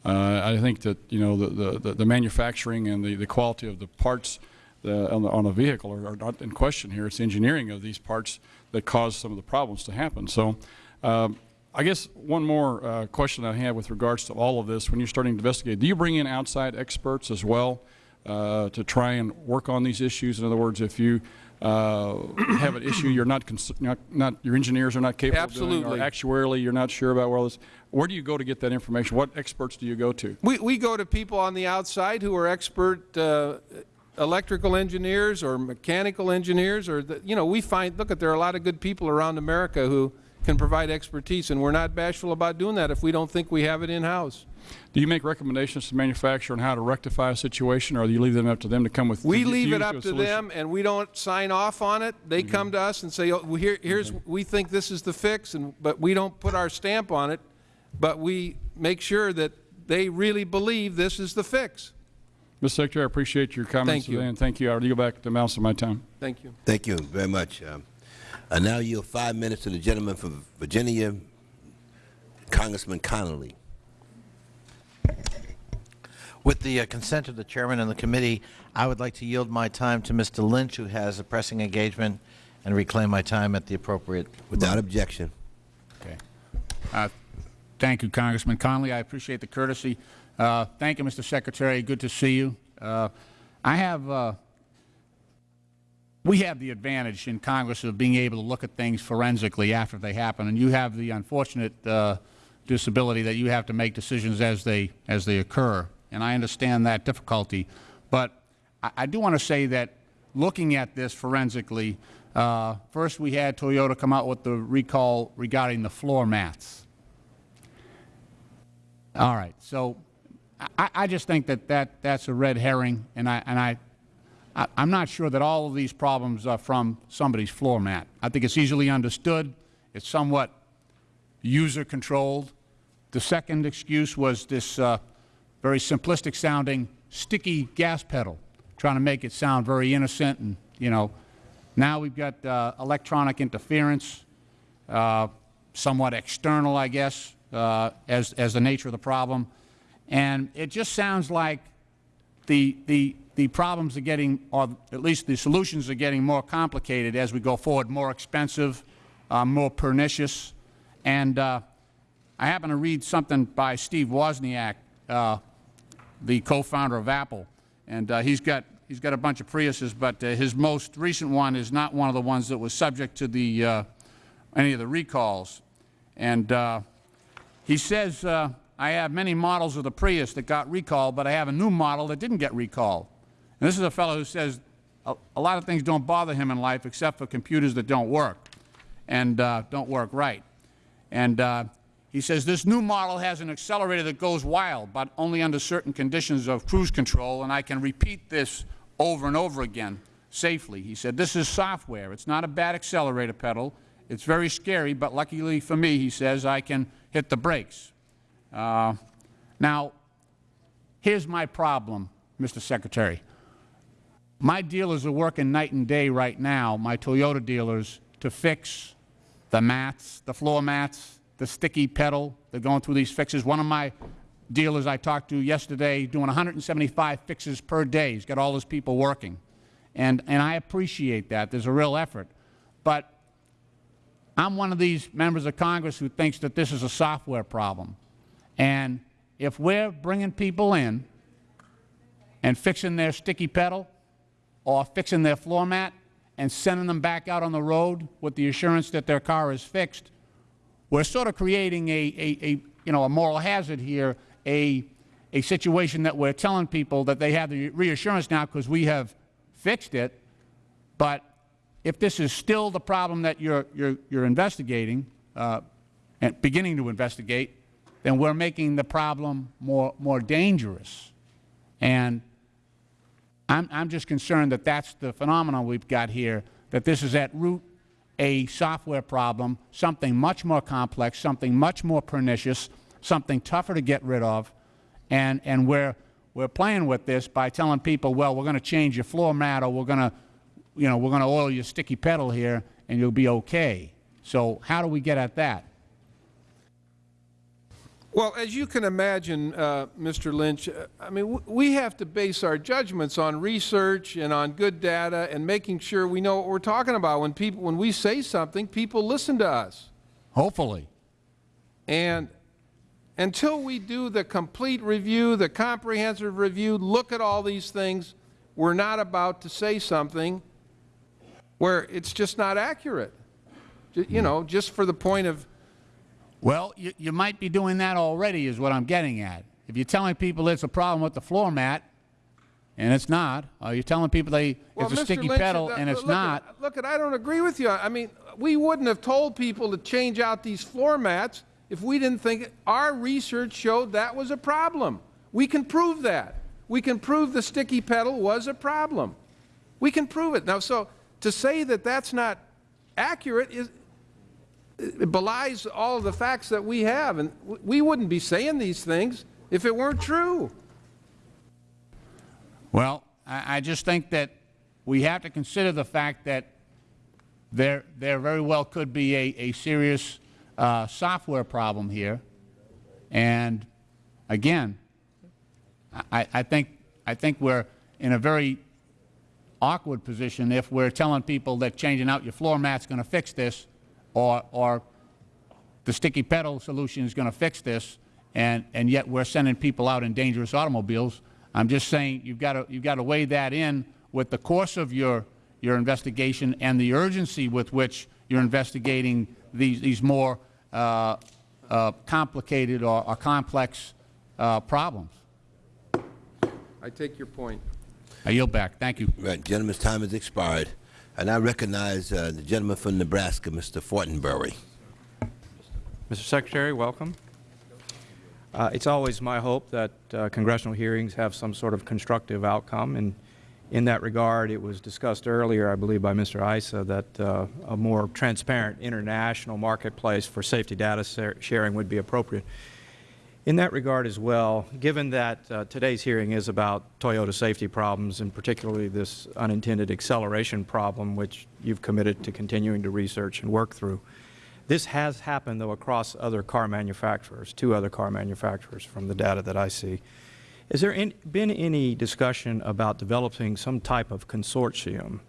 Speaker 11: Uh, I think that, you know, the, the, the manufacturing and the, the quality of the parts uh, on, the, on a vehicle are, are not in question here. It's the engineering of these parts that cause some of the problems to happen. So um, I guess one more uh, question I have with regards to all of this, when you're starting to investigate, do you bring in outside experts as well uh, to try and work on these issues? In other words, if you uh, have an issue you're not, not, not, your engineers are not capable
Speaker 2: Absolutely.
Speaker 11: of doing, or actuarially you're not sure about where this, where do you go to get that information? What experts do you go to?
Speaker 2: We, we go to people on the outside who are expert uh, electrical engineers or mechanical engineers, or, the, you know, we find, look, at there are a lot of good people around America who can provide expertise, and we're not bashful about doing that if we don't think we have it in-house.
Speaker 11: Do you make recommendations to the manufacturer on how to rectify a situation, or do you leave them up to them to come with
Speaker 2: We
Speaker 11: to
Speaker 2: leave
Speaker 11: you
Speaker 2: it up to
Speaker 11: solution?
Speaker 2: them, and we don't sign off on it. They
Speaker 11: Mm-hmm.
Speaker 2: come to us and say, oh, well, here, here's, we think this is the fix, and, but we don't put our stamp on it, but we make sure that they really believe this is the fix.
Speaker 11: Mr. Secretary, I appreciate your comments
Speaker 2: Thank you.
Speaker 11: and thank you. I'll go back to the balance of my time.
Speaker 2: Thank you.
Speaker 4: Thank you very much. Um, I now yield five minutes to the gentleman from Virginia, Congressman Connolly.
Speaker 12: With the uh, consent of the chairman and the committee, I would like to yield my time to Mr. Lynch, who has a pressing engagement, and reclaim my time at the appropriate.
Speaker 4: Without objection.
Speaker 13: Okay. Uh, Thank you, Congressman Connolly. I appreciate the courtesy. Uh, Thank you, Mr. Secretary. Good to see you. Uh, I have, uh, we have the advantage in Congress of being able to look at things forensically after they happen, and you have the unfortunate uh, disability that you have to make decisions as they, as they occur. And I understand that difficulty. But I, I do want to say that looking at this forensically, uh, first we had Toyota come out with the recall regarding the floor mats. All right. So I, I just think that, that that's a red herring, and I and I, I I'm not sure that all of these problems are from somebody's floor mat. I think it's easily understood. It's somewhat user controlled. The second excuse was this uh, very simplistic sounding sticky gas pedal, trying to make it sound very innocent and you know. Now we've got uh, electronic interference, uh, somewhat external, I guess, uh, as, as the nature of the problem. And it just sounds like the, the, the problems are getting, or at least the solutions are getting more complicated as we go forward, more expensive, uh, more pernicious. And uh, I happen to read something by Steve Wozniak, uh, the co-founder of Apple, and uh, he's got he's got a bunch of Priuses, but uh, his most recent one is not one of the ones that was subject to the uh, any of the recalls. And uh, he says, uh, I have many models of the Prius that got recalled, but I have a new model that didn't get recalled. And this is a fellow who says a, a lot of things don't bother him in life except for computers that don't work and uh, don't work right. And he says this new model has an accelerator that goes wild, but only under certain conditions of cruise control, and I can repeat this over and over again safely. He said this is software. It's not a bad accelerator pedal. It's very scary, but luckily for me, he says, I can hit the brakes. Uh, now, here's my problem, Mr. Secretary. My dealers are working night and day right now, my Toyota dealers, to fix the mats, the floor mats, the sticky pedal. They're going through these fixes. One of my dealers I talked to yesterday doing 175 fixes per day. He's got all his people working. And, and I appreciate that. There's a real effort. But I'm one of these members of Congress who thinks that this is a software problem. And if we're bringing people in and fixing their sticky pedal or fixing their floor mat and sending them back out on the road with the assurance that their car is fixed, we're sort of creating a, a, a you know, a moral hazard here, a, a situation that we're telling people that they have the reassurance now because we have fixed it, but if this is still the problem that you're, you're, you're investigating, uh, and beginning to investigate, then we're making the problem more, more dangerous. And I'm, I'm just concerned that that's the phenomenon we've got here, that this is at root a software problem, something much more complex, something much more pernicious, something tougher to get rid of, and, and we're, we're playing with this by telling people, well, we're going to change your floor mat or we're going to, you know, we're going to oil your sticky pedal here and you'll be okay. So how do we get at that?
Speaker 2: Well, as you can imagine, uh, Mr. Lynch, uh, I mean, w we have to base our judgments on research and on good data and making sure we know what we're talking about. When people, when we say something, people listen to us.
Speaker 13: Hopefully.
Speaker 2: And until we do the complete review, the comprehensive review, look at all these things, we're not about to say something where it's just not accurate. You know, just for the point of,
Speaker 13: Well, you, you might be doing that already is what I'm getting at. If you're telling people it's a problem with the floor mat, and it's not, or you're telling people they,
Speaker 2: well,
Speaker 13: it's a
Speaker 2: Mr.
Speaker 13: sticky
Speaker 2: Lynch,
Speaker 13: pedal
Speaker 2: uh,
Speaker 13: and it's
Speaker 2: look at-
Speaker 13: not,
Speaker 2: Look, at, I don't agree with you. I mean, we wouldn't have told people to change out these floor mats if we didn't think, our research showed that was a problem. We can prove that. We can prove the sticky pedal was a problem. We can prove it. Now, so to say that that's not accurate is, it belies all the facts that we have, and we wouldn't be saying these things if it weren't true.
Speaker 13: Well, I, I just think that we have to consider the fact that there, there very well could be a, a serious uh, software problem here. And again, I, I think, I think we're in a very awkward position if we're telling people that changing out your floor mat's going to fix this, or, or the sticky pedal solution is going to fix this, and, and yet we're sending people out in dangerous automobiles. I'm just saying you've got to, you've got to weigh that in with the course of your, your investigation and the urgency with which you're investigating these, these more uh, uh, complicated or, or complex uh, problems.
Speaker 2: I take your point.
Speaker 13: I yield back. Thank you.
Speaker 4: Right, gentleman's time has expired. And I recognize uh, the gentleman from Nebraska, Mr. Fortenberry.
Speaker 14: Mr. Secretary, welcome. Uh, It's always my hope that uh, congressional hearings have some sort of constructive outcome, and in that regard, it was discussed earlier, I believe by Mr. Issa, that uh, a more transparent international marketplace for safety data sharing would be appropriate. In that regard as well, given that uh, today's hearing is about Toyota safety problems, and particularly this unintended acceleration problem, which you've committed to continuing to research and work through, this has happened, though, across other car manufacturers, two other car manufacturers from the data that I see. Has there been any discussion about developing some type of consortium,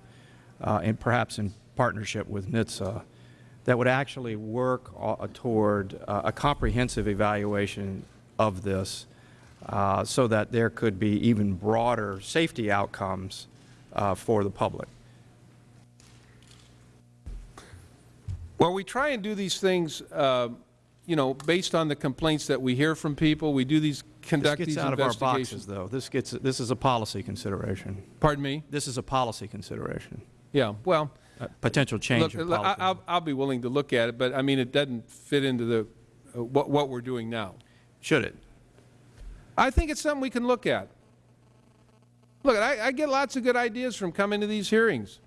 Speaker 14: uh, and perhaps in partnership with NHTSA, that would actually work uh, toward uh, a comprehensive evaluation of this uh, so that there could be even broader safety outcomes uh, for the public?
Speaker 2: Well, we try and do these things, uh, you know, based on the complaints that we hear from people. We do these, conduct
Speaker 14: This
Speaker 2: these
Speaker 14: gets out of our boxes, though. This gets, this is a policy consideration.
Speaker 2: Pardon me?
Speaker 14: This is a policy consideration.
Speaker 2: Yeah, well,
Speaker 14: Potential change
Speaker 2: look, I-
Speaker 14: policy.
Speaker 2: I'll, I'll be willing to look at it, but I mean, it doesn't fit into the, uh, what, what we're doing now.
Speaker 14: Should it?
Speaker 2: I think it's something we can look at. Look, I, I get lots of good ideas from coming to these hearings.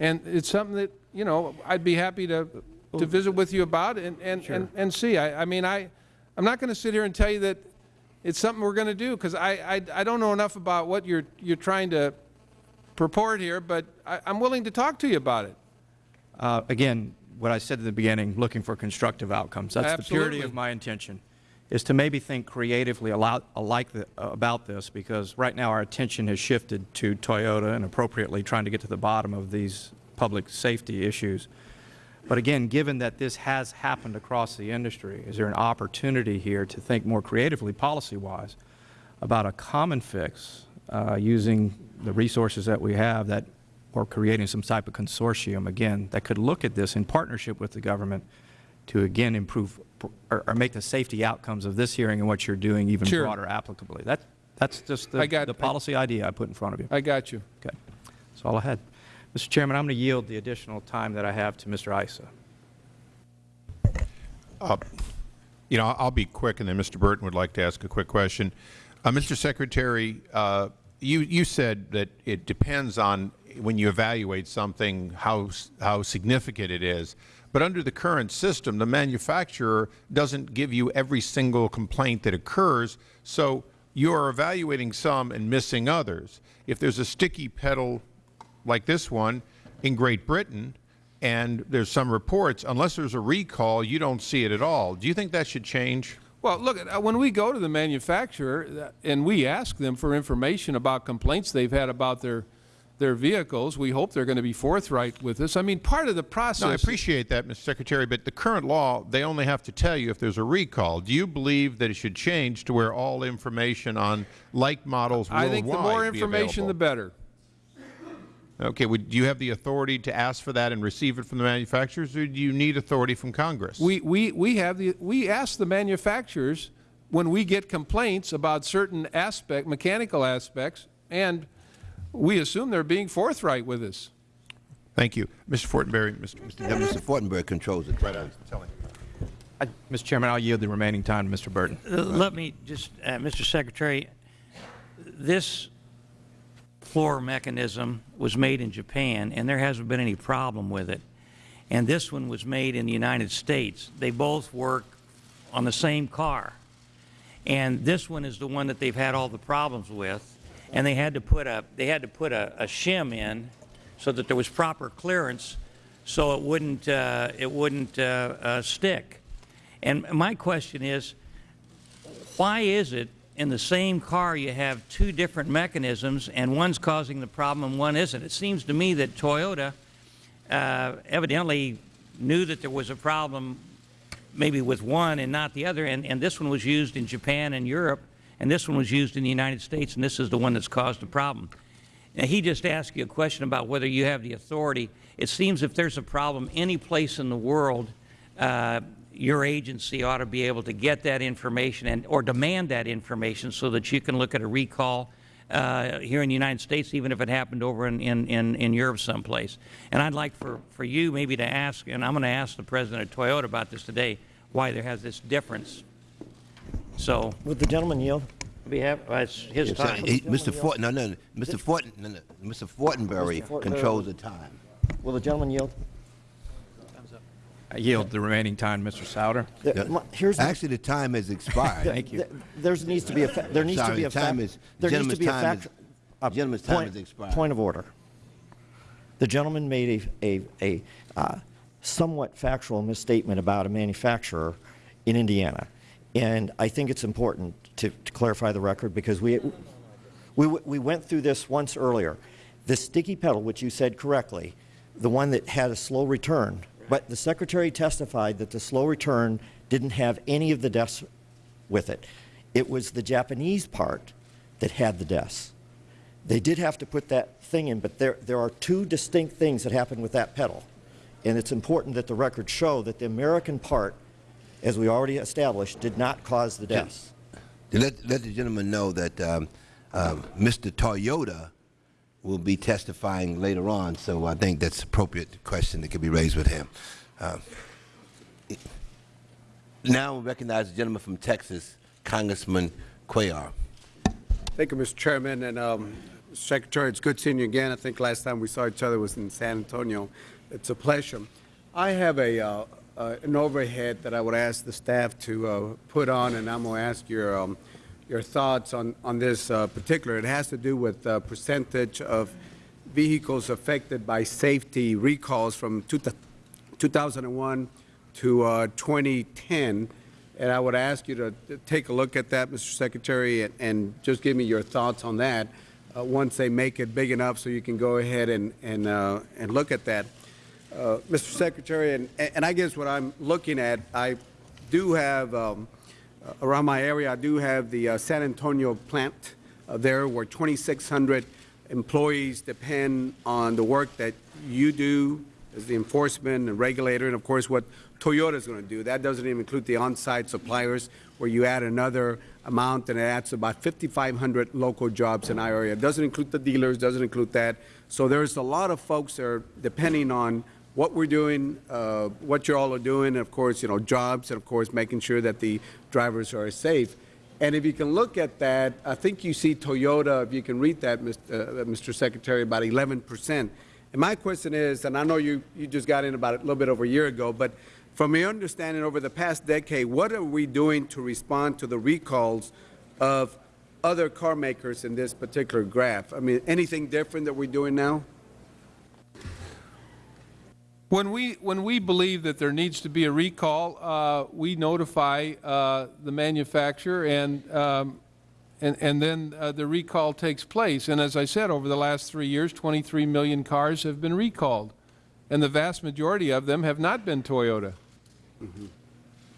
Speaker 2: And it's something that, you know, I'd be happy to, to visit with you about and, and, and, and see. I, I mean, I, I'm not going to sit here and tell you that it's something we're going to do because I, I, I don't know enough about what you're, you're trying to purport here, but I, I'm willing to talk to you about it.
Speaker 14: Uh, Again, what I said at the beginning, looking for constructive outcomes. That's the purity of my intention, is to maybe think creatively alo- alike the- uh, about this, because right now our attention has shifted to Toyota and appropriately trying to get to the bottom of these public safety issues. But again, given that this has happened across the industry, is there an opportunity here to think more creatively, policy-wise, about a common fix uh, using the resources that we have that, or creating some type of consortium, again, that could look at this in partnership with the government to, again, improve or, or make the safety outcomes of this hearing and what you're doing even
Speaker 2: Sure.
Speaker 14: broader applicably. That, that's just the,
Speaker 2: I got-
Speaker 14: the policy idea I put in front of you.
Speaker 2: I got you.
Speaker 14: Okay. That's all I had. Mr. Chairman, I'm going to yield the additional time that I have to Mr. Issa.
Speaker 9: Uh, You know, I'll be quick, and then Mr. Burton would like to ask a quick question. Uh, Mr. Secretary, uh, you, you said that it depends on, when you evaluate something, how, how significant it is. But under the current system, the manufacturer doesn't give you every single complaint that occurs, so you are evaluating some and missing others. If there's a sticky pedal like this one in Great Britain, and there's some reports, unless there's a recall, you don't see it at all. Do you think that should change?
Speaker 2: Well, look, uh, when we go to the manufacturer uh, and we ask them for information about complaints they've had about their, their vehicles. We hope they're going to be forthright with us. I mean, part of the process.
Speaker 9: No, I appreciate that, Mr. Secretary, but the current law, they only have to tell you if there's a recall. Do you believe that it should change to where all information on like models
Speaker 2: I
Speaker 9: worldwide
Speaker 2: think the more information, the better.
Speaker 9: Okay, would, do you have the authority to ask for that and receive it from the manufacturers, or do you need authority from Congress?
Speaker 2: We, we, we have the, we ask the manufacturers when we get complaints about certain aspect, mechanical aspects, and we assume they're being forthright with us.
Speaker 9: Thank you. Mr. Fortenberry, Mr. Mr.
Speaker 4: Yeah, Mr. Fortenberry controls it.
Speaker 9: Right, I was telling.
Speaker 14: I- Mr. Chairman, I'll yield the remaining time to Mr. Burton.
Speaker 15: Uh, Let me just, uh, Mr. Secretary, this floor mechanism was made in Japan, and there hasn't been any problem with it. And this one was made in the United States. They both work on the same car. And this one is the one that they've had all the problems with. And they had to put a, they had to put a, a shim in so that there was proper clearance so it wouldn't, uh, it wouldn't uh, uh, stick. And my question is, why is it in the same car you have two different mechanisms and one's causing the problem and one isn't? It seems to me that Toyota uh, evidently knew that there was a problem maybe with one and not the other, and, and this one was used in Japan and Europe, and this one was used in the United States, and this is the one that's caused the problem. Now, he just asked you a question about whether you have the authority. It seems if there's a problem any place in the world, uh, your agency ought to be able to get that information and or demand that information so that you can look at a recall uh, here in the United States, even if it happened over in, in, in, in Europe someplace. And I'd like for, for you maybe to ask, and I'm going to ask the president of Toyota about this today, why there has this difference. So,
Speaker 16: Would the gentleman yield?
Speaker 15: we have, uh, it's his
Speaker 4: Yes, sir.
Speaker 15: time.
Speaker 4: He- Mr. Fort, no, no, Mr. Forten, no, no, Mr. Fortenberry
Speaker 16: Mr. Fortenberry.
Speaker 4: controls the time.
Speaker 16: Will the gentleman yield?
Speaker 14: I yield the remaining time Mr. Souder.
Speaker 16: The-
Speaker 4: Yeah.
Speaker 16: my- Here's
Speaker 4: Actually, the time has expired. [LAUGHS]
Speaker 14: Thank you.
Speaker 16: th- There's needs to be a, fa- there needs to be a
Speaker 4: time
Speaker 16: fact.
Speaker 4: is-
Speaker 16: There needs to be a
Speaker 4: time
Speaker 16: fact.
Speaker 4: is-
Speaker 16: a
Speaker 4: gentleman's time
Speaker 16: point-
Speaker 4: has expired.
Speaker 16: Point of order. The gentleman made a, a, a uh, somewhat factual misstatement about a manufacturer in Indiana. And I think it's important to, to clarify the record because we, we, we went through this once earlier. The sticky pedal, which you said correctly, the one that had a slow return, but the Secretary testified that the slow return didn't have any of the deaths with it. It was the Japanese part that had the deaths. They did have to put that thing in, but there, there are two distinct things that happened with that pedal. And it's important that the records show that the American part, as we already established, did not cause the deaths.
Speaker 4: Let, let the gentleman know that um, um, Mr. Toyota will be testifying later on, so I think that's an appropriate question that could be raised with him. Um, Now we recognize the gentleman from Texas, Congressman Cuellar.
Speaker 17: Thank you, Mr. Chairman. And um, Secretary, it's good seeing you again. I think last time we saw each other was in San Antonio. It's a pleasure. I have a, uh, uh, an overhead that I would ask the staff to uh, put on, and I'm going to ask your, um, your thoughts on, on this uh, particular. It has to do with uh, percentage of vehicles affected by safety recalls from two, 2001 to uh, 2010. And I would ask you to take a look at that, Mr. Secretary, and, and just give me your thoughts on that uh, once they make it big enough so you can go ahead and, and, uh, and look at that. Uh, Mr. Secretary, and, and I guess what I'm looking at, I do have, um, around my area, I do have the uh, San Antonio plant uh, there where 2,600 employees depend on the work that you do as the enforcement and regulator, and of course what Toyota is going to do. That doesn't even include the on-site suppliers, where you add another amount, and it adds about 5,500 local jobs in our area. It doesn't include the dealers, doesn't include that. So there's a lot of folks that are depending on what we're doing, uh, what you all are doing, and of course, you know, jobs, and of course, making sure that the drivers are safe. And if you can look at that, I think you see Toyota, if you can read that, Mr. Uh, Mr. Secretary, about 11 percent. And my question is, and I know you, you just got in about a little bit over a year ago, but from your understanding over the past decade, what are we doing to respond to the recalls of other car makers in this particular graph? I mean, anything different that we're doing now?
Speaker 2: When we, when we believe that there needs to be a recall, uh, we notify uh, the manufacturer, and um, and, and then uh, the recall takes place. And as I said, over the last three years, 23 million cars have been recalled, and the vast majority of them have not been Toyota.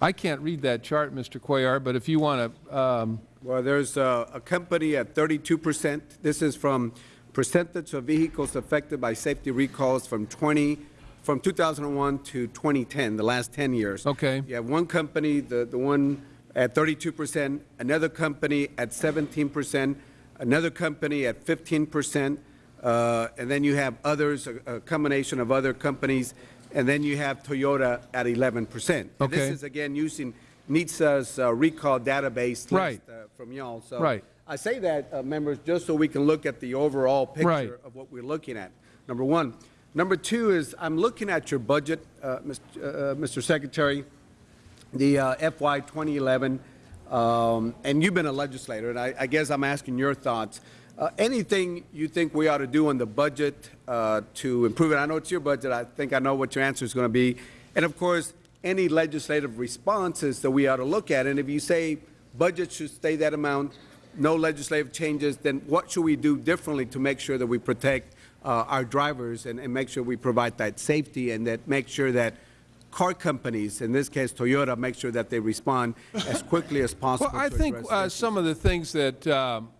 Speaker 2: I can't read that chart, Mr. Cuellar, but if you want to, um,
Speaker 17: Well, there's uh, a company at 32 percent. This is from percentage of vehicles affected by safety recalls from 20, from 2001 to 2010, the last 10 years.
Speaker 2: Okay.
Speaker 17: You have one company, the, the one at 32 percent, another company at 17 percent, another company at 15 percent, uh, and then you have others, a, a combination of other companies, and then you have Toyota at 11 percent.
Speaker 2: Okay.
Speaker 17: This is again using NHTSA's uh, recall database list
Speaker 2: Right.
Speaker 17: uh, from y'all. So
Speaker 2: Right.
Speaker 17: I say that, uh, members, just so we can look at the overall picture
Speaker 2: Right.
Speaker 17: of what we're looking at, number one. Number two is, I'm looking at your budget, uh, Mr. uh, Mr. Secretary, the uh, FY 2011, um, and you've been a legislator, and I I guess I'm asking your thoughts. Uh, Anything you think we ought to do on the budget uh, to improve it? I know it's your budget, I think I know what your answer is going to be. And of course, any legislative responses that we ought to look at, and if you say budget should stay that amount, no legislative changes, then what should we do differently to make sure that we protect uh, our drivers and, and make sure we provide that safety and that make sure that car companies, in this case Toyota, make sure that they respond as [LAUGHS] quickly as possible.
Speaker 2: Well, I think uh, some of the things that um,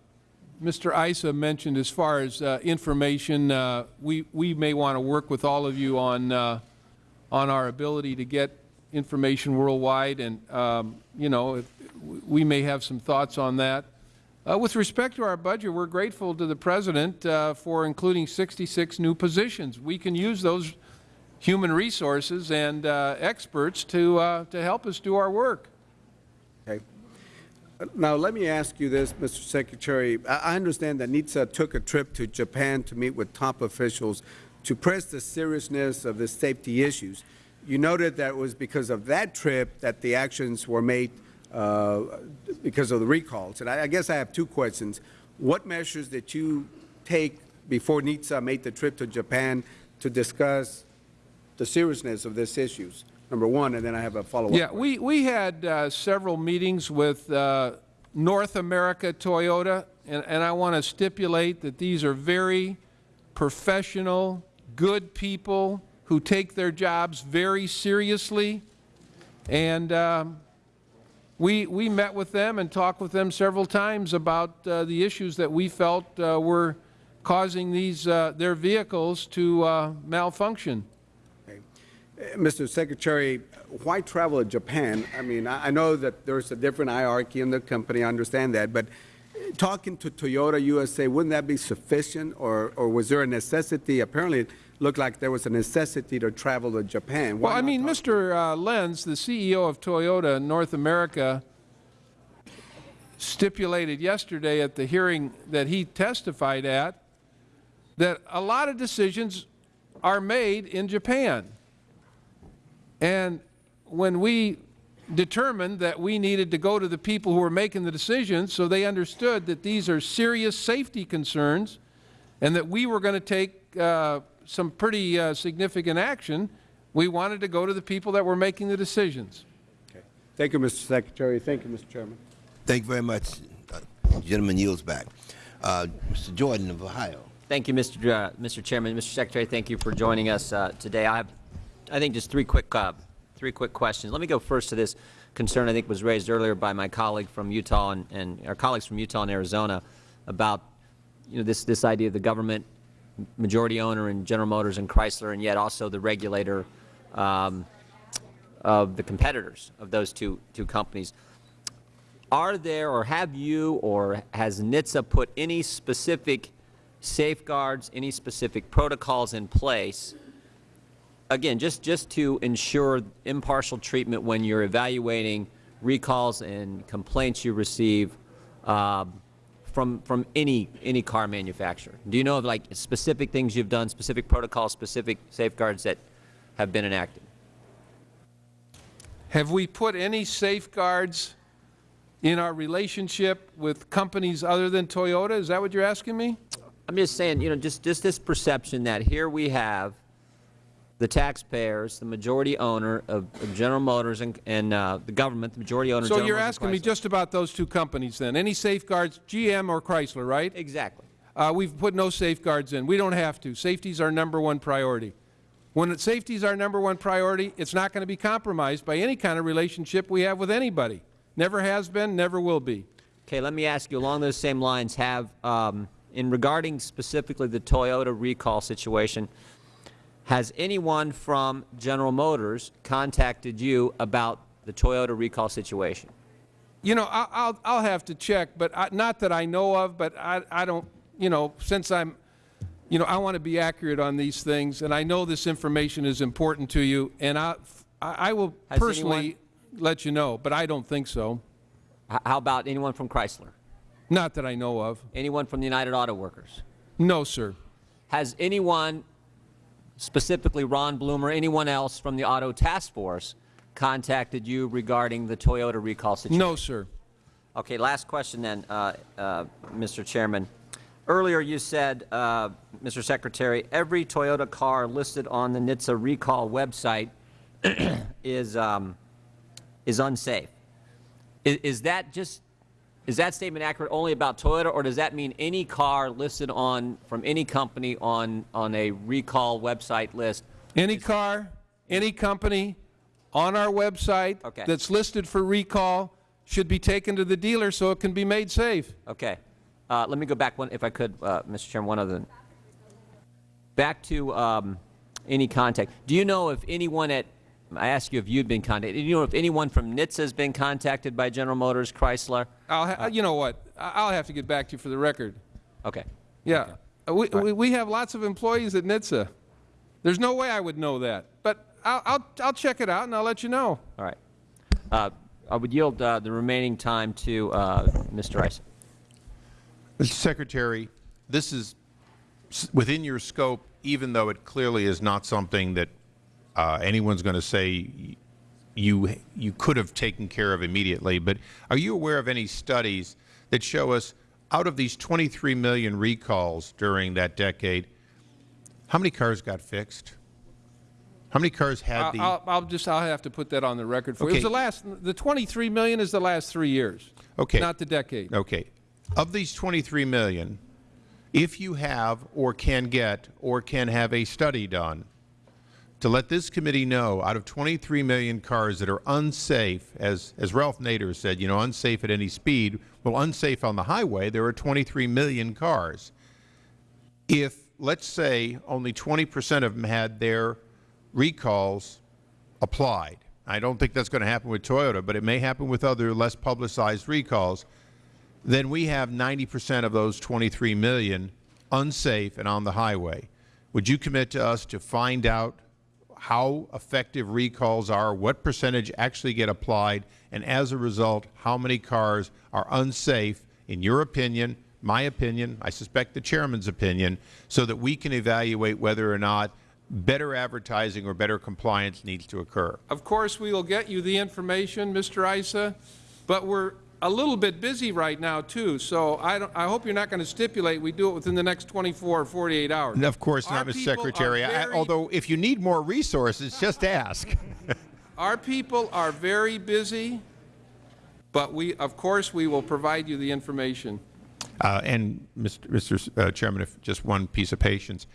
Speaker 2: Mr. Issa mentioned as far as uh, information, uh, we, we may want to work with all of you on, uh, on our ability to get information worldwide, and, um, you know, if, we may have some thoughts on that. Uh, with respect to our budget, we're grateful to the President uh, for including 66 new positions. We can use those human resources and uh, experts to, uh, to help us do our work.
Speaker 17: Okay. Now, let me ask you this, Mr. Secretary. I understand that NHTSA took a trip to Japan to meet with top officials to press the seriousness of the safety issues. You noted that it was because of that trip that the actions were made because of the recalls. And I I guess I have two questions. What measures did you take before NHTSA made the trip to Japan to discuss the seriousness of these issues? Number one, and then I have a follow-up.
Speaker 2: Yeah, we, we had uh, several meetings with uh, North America Toyota, and, and I want to stipulate that these are very professional, good people who take their jobs very seriously. And um, we, we met with them and talked with them several times about uh, the issues that we felt uh, were causing these, uh, their vehicles to uh, malfunction.
Speaker 17: Uh, Mr. Secretary, why travel to Japan? I mean, I I know that there's a different hierarchy in the company, I understand that, but uh, talking to Toyota USA, wouldn't that be sufficient, or, or was there a necessity? Apparently, looked like there was a necessity to travel to Japan. Why
Speaker 2: Well, I mean, Mr. Uh, Lentz, the CEO of Toyota in North America, stipulated yesterday at the hearing that he testified at that a lot of decisions are made in Japan. And when we determined that we needed to go to the people who were making the decisions so they understood that these are serious safety concerns and that we were going to take uh, some pretty uh, significant action, we wanted to go to the people that were making the decisions. Okay.
Speaker 17: Thank you, Mr. Secretary. Thank you, Mr. Chairman.
Speaker 4: Thank you very much. Uh, Gentleman yields back. Uh, Mr. Jordan of Ohio.
Speaker 18: Thank you, Mr. Uh, Mr. Chairman. Mr. Secretary, thank you for joining us uh, today. I have, I think, just three quick, uh, three quick questions. Let me go first to this concern I think was raised earlier by my colleague from Utah and, and our colleagues from Utah and Arizona about, you know, this this idea of the government majority owner in General Motors and Chrysler, and yet also the regulator um, of the competitors of those two two companies. Are there, or have you, or has NHTSA put any specific safeguards, any specific protocols in place, again, just, just to ensure impartial treatment when you're evaluating recalls and complaints you receive um, from, from any, any car manufacturer? Do you know of like specific things you've done, specific protocols, specific safeguards that have been enacted?
Speaker 2: Have we put any safeguards in our relationship with companies other than Toyota? Is that what you're asking me?
Speaker 18: I'm just saying, you know, just, just this perception that here we have the taxpayers, the majority owner of, of General Motors and, and uh, the government, the majority owner of
Speaker 2: So
Speaker 18: General
Speaker 2: you're
Speaker 18: Motors
Speaker 2: asking me just about those two companies then? Any safeguards, GM or Chrysler, right?
Speaker 18: Exactly.
Speaker 2: Uh, we've put no safeguards in. We don't have to. Safety's our number one priority. When safety's our number one priority, it's not going to be compromised by any kind of relationship we have with anybody. Never has been, never will be.
Speaker 18: Okay, let me ask you along those same lines, have, um, in regarding specifically the Toyota recall situation, has anyone from General Motors contacted you about the Toyota recall situation?
Speaker 2: You know, I'll, I'll, I'll have to check, but I, not that I know of, but I, I don't, you know, since I'm, you know, I want to be accurate on these things, and I know this information is important to you, and I, I I will
Speaker 18: Has
Speaker 2: personally
Speaker 18: anyone-
Speaker 2: let you know, but I don't think so.
Speaker 18: How about anyone from Chrysler?
Speaker 2: Not that I know of.
Speaker 18: Anyone from the United Auto Workers?
Speaker 2: No, sir.
Speaker 18: Has anyone, specifically Ron Bloom or anyone else from the Auto Task Force, contacted you regarding the Toyota recall situation?
Speaker 2: No, sir.
Speaker 18: Okay, last question then, uh, uh, Mr. Chairman. Earlier you said, uh, Mr. Secretary, every Toyota car listed on the NHTSA recall website [CLEARS THROAT] is, um, is unsafe. Is, is that just, is that statement accurate only about Toyota, or does that mean any car listed on, from any company on, on a recall website list?
Speaker 2: Any car, any company on our website
Speaker 18: Okay.
Speaker 2: that's listed for recall should be taken to the dealer so it can be made safe.
Speaker 18: Okay. Uh, let me go back one, if I could, uh, Mr. Chairman, one other. Back to um, any contact. Do you know if anyone at, I asked you if you've been contacted, do you know if anyone from NHTSA has been contacted by General Motors, Chrysler?
Speaker 2: I'll ha you know what? I- I'll have to get back to you for the record.
Speaker 18: Okay.
Speaker 2: Yeah. Uh, We, we, we have lots of employees at NHTSA. There's no way I would know that. But I'll, I'll, I'll check it out and I'll let you know.
Speaker 18: All right. Uh, I would yield uh, the remaining time to uh, Mr. Rice.
Speaker 9: Mr. Secretary, this is within your scope, even though it clearly is not something that uh, anyone's going to say you, you could have taken care of immediately. But are you aware of any studies that show us out of these 23 million recalls during that decade, how many cars got fixed? How many cars had
Speaker 2: I'll,
Speaker 9: the...
Speaker 2: I'll, I'll just, I'll have to put that on the record for you. It was the last, the 23 million is the last three years.
Speaker 9: Okay.
Speaker 2: Not the decade.
Speaker 9: Okay. Of these 23 million, if you have or can get or can have a study done to let this committee know out of 23 million cars that are unsafe, as, as Ralph Nader said, you know, unsafe at any speed, well, unsafe on the highway, there are 23 million cars. If, let's say, only 20 percent of them had their recalls applied, I don't think that's going to happen with Toyota, but it may happen with other less publicized recalls, then we have 90 percent of those 23 million unsafe and on the highway. Would you commit to us to find out how effective recalls are, what percentage actually get applied, and as a result, how many cars are unsafe, in your opinion, my opinion, I suspect the Chairman's opinion, so that we can evaluate whether or not better advertising or better compliance needs to occur?
Speaker 2: Of course, we will get you the information, Mr. Issa, but we're a little bit busy right now, too, so I, don't, I hope you're not going to stipulate we do it within the next 24 or 48 hours.
Speaker 9: And of course not, Mr. Secretary. I- although, if you need more resources, just ask. [LAUGHS]
Speaker 2: Our people are very busy, but we, of course, we will provide you the information.
Speaker 9: Uh, and, Mr. Mr. Uh, Chairman, if just one piece of patience.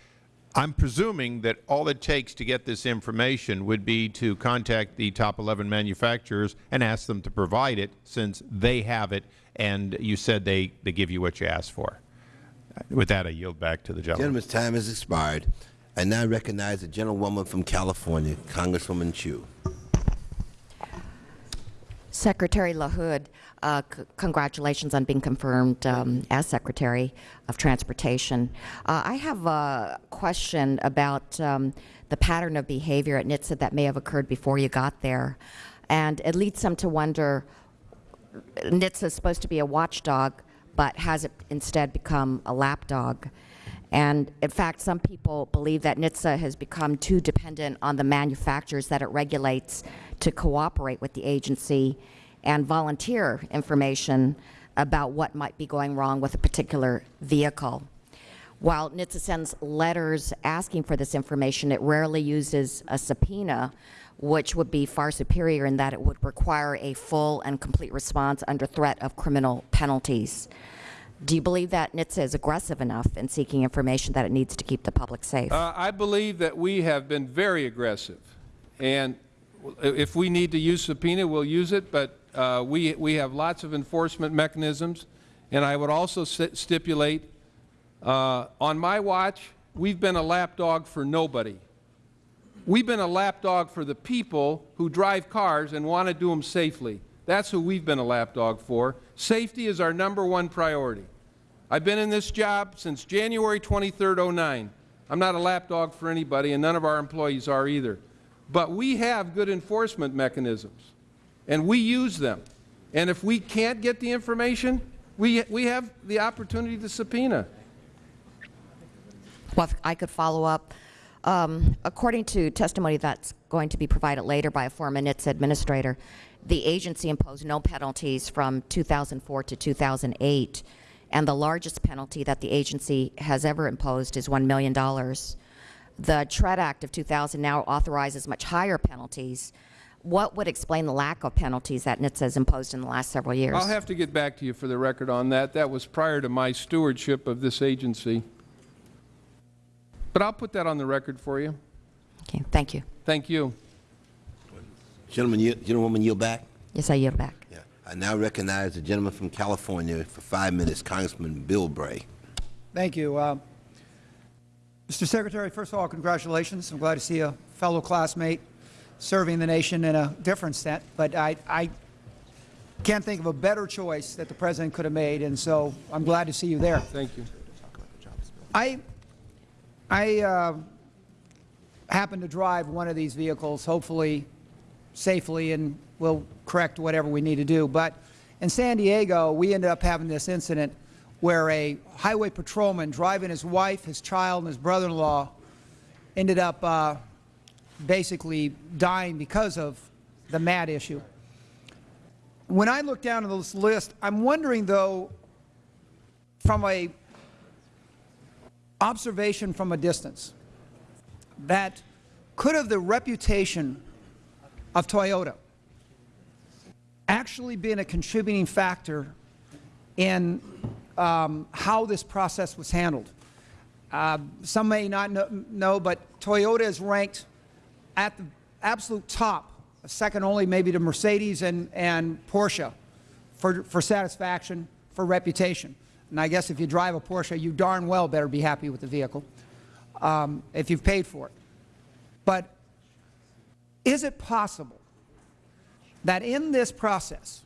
Speaker 9: I'm presuming that all it takes to get this information would be to contact the top 11 manufacturers and ask them to provide it since they have it and you said they, they give you what you asked for. With that, I yield back to the gentleman.
Speaker 4: Gentleman's time has expired. I now recognize the gentlewoman from California, Congresswoman Chu.
Speaker 19: Secretary LaHood, uh, congratulations on being confirmed um, as Secretary of Transportation. Uh, I have a question about um, the pattern of behavior at NHTSA that may have occurred before you got there. And it leads some to wonder, NHTSA is supposed to be a watchdog, but has it instead become a lapdog? And in fact, some people believe that NHTSA has become too dependent on the manufacturers that it regulates to cooperate with the agency and volunteer information about what might be going wrong with a particular vehicle. While NHTSA sends letters asking for this information, it rarely uses a subpoena, which would be far superior in that it would require a full and complete response under threat of criminal penalties. Do you believe that NHTSA is aggressive enough in seeking information that it needs to keep the public safe?
Speaker 2: Uh, I believe that we have been very aggressive. And if we need to use subpoena, we'll use it, but uh, we, we have lots of enforcement mechanisms. And I would also stipulate, uh, on my watch, we've been a lapdog for nobody. We've been a lapdog for the people who drive cars and want to do them safely. That's who we've been a lapdog for. Safety is our number one priority. I've been in this job since January 23, 09. I'm not a lapdog for anybody, and none of our employees are either. But we have good enforcement mechanisms, and we use them. And if we can't get the information, we, we have the opportunity to subpoena.
Speaker 19: Well, I could follow up. Um, according to testimony that's going to be provided later by a former NHTSA administrator, the agency imposed no penalties from 2004 to 2008, and the largest penalty that the agency has ever imposed is $1 million. The TREAD Act of 2000 now authorizes much higher penalties. What would explain the lack of penalties that NHTSA has imposed in the last several years?
Speaker 2: I'll have to get back to you for the record on that. That was prior to my stewardship of this agency. But I'll put that on the record for you.
Speaker 19: Okay, thank you.
Speaker 2: Thank you.
Speaker 4: Gentleman, yield, gentlewoman, yield back.
Speaker 19: Yes, I yield back.
Speaker 4: Yeah. I now recognize the gentleman from California for five minutes, Congressman Bilbray.
Speaker 20: Thank you. Uh, Mr. Secretary, first of all, congratulations. I'm glad to see a fellow classmate serving the nation in a different set. But I, I can't think of a better choice that the President could have made, and so I'm glad to see you there.
Speaker 2: Thank you.
Speaker 20: I I uh, happen to drive one of these vehicles, hopefully safely, and we'll correct whatever we need to do. But in San Diego, we ended up having this incident where a highway patrolman driving his wife, his child, and his brother-in-law ended up uh, basically dying because of the MAT issue. When I look down at this list, I'm wondering, though, from a observation from a distance that could have the reputation of Toyota actually been a contributing factor in um, how this process was handled. Uh, some may not know, know, but Toyota is ranked at the absolute top, second only maybe to Mercedes and, and Porsche for, for satisfaction, for reputation. And I guess if you drive a Porsche, you darn well better be happy with the vehicle um, if you've paid for it. But is it possible that in this process,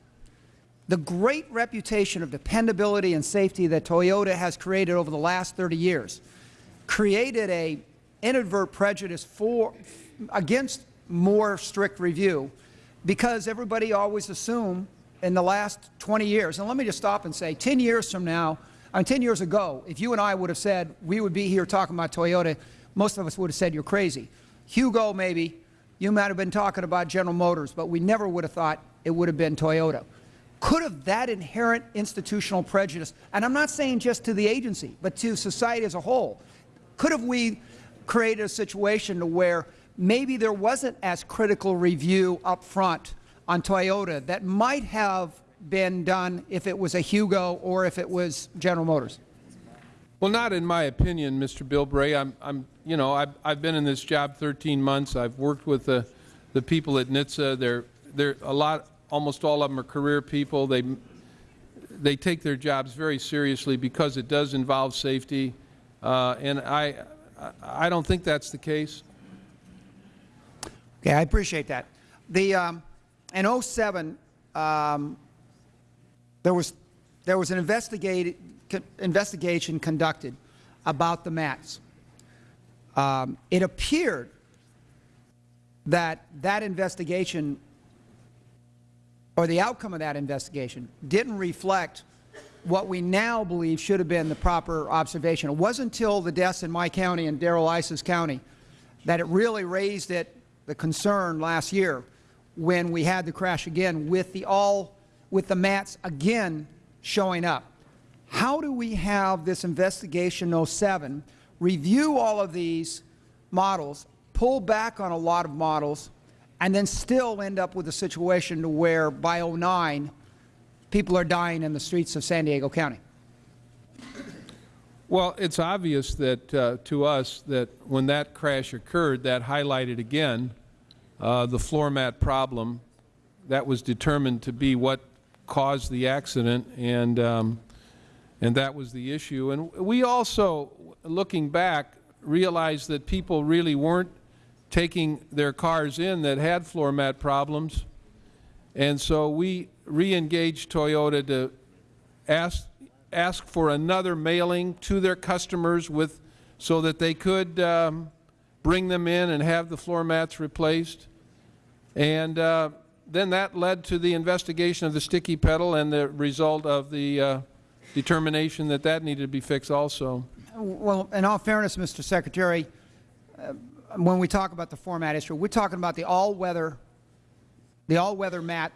Speaker 20: the great reputation of dependability and safety that Toyota has created over the last 30 years created a inadvertent prejudice for, against more strict review because everybody always assumed in the last 20 years, and let me just stop and say, 10 years from now, mean, 10 years ago, if you and I would have said we would be here talking about Toyota, most of us would have said you're crazy. Yugo, maybe, you might have been talking about General Motors, but we never would have thought it would have been Toyota. Could have that inherent institutional prejudice, and I'm not saying just to the agency, but to society as a whole, could have we created a situation to where maybe there wasn't as critical review up front on Toyota that might have been done if it was a Yugo or if it was General Motors?
Speaker 2: Well, not in my opinion, Mr. Bilbray. I'm, I'm you know, I've, I've been in this job 13 months. I've worked with the, the people at NHTSA. They're, they're a lot, almost all of them are career people. They, they take their jobs very seriously because it does involve safety. Uh, and I, I don't think that's the case.
Speaker 20: Okay, I appreciate that. The, um, in 07, um, there was there was an investigation conducted about the mats. Um, it appeared that that investigation or the outcome of that investigation didn't reflect what we now believe should have been the proper observation. It wasn't until the deaths in my county and Darrell Issa's county that it really raised it, the concern last year when we had the crash again with the all with the mats again showing up. how do we have this investigation 07 review all of these models, pull back on a lot of models, and then still end up with a situation to where by 09 people are dying in the streets of San Diego County?
Speaker 2: Well, it's obvious that uh, to us that when that crash occurred, that highlighted again uh, the floor mat problem. That was determined to be what caused the accident, and um, and that was the issue. And we also, looking back, realized that people really weren't taking their cars in that had floor mat problems, and so we re-engaged Toyota to ask ask for another mailing to their customers with so that they could um, bring them in and have the floor mats replaced. And uh, then that led to the investigation of the sticky pedal and the result of the uh, determination that that needed to be fixed also.
Speaker 20: Well, in all fairness, Mr. Secretary, uh, when we talk about the floor mat issue, we're talking about the all-weather, the all-weather mat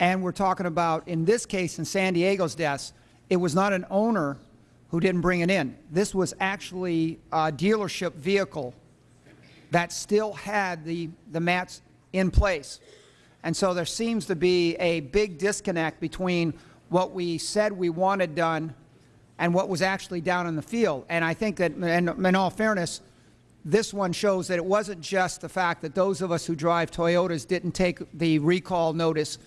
Speaker 20: and we're talking about, in this case, in San Diego's deaths, it was not an owner who didn't bring it in. This was actually a dealership vehicle that still had the, the mats in place. And so there seems to be a big disconnect between what we said we wanted done and what was actually down in the field. And I think that, and in all fairness, this one shows that it wasn't just the fact that those of us who drive Toyotas didn't take the recall notice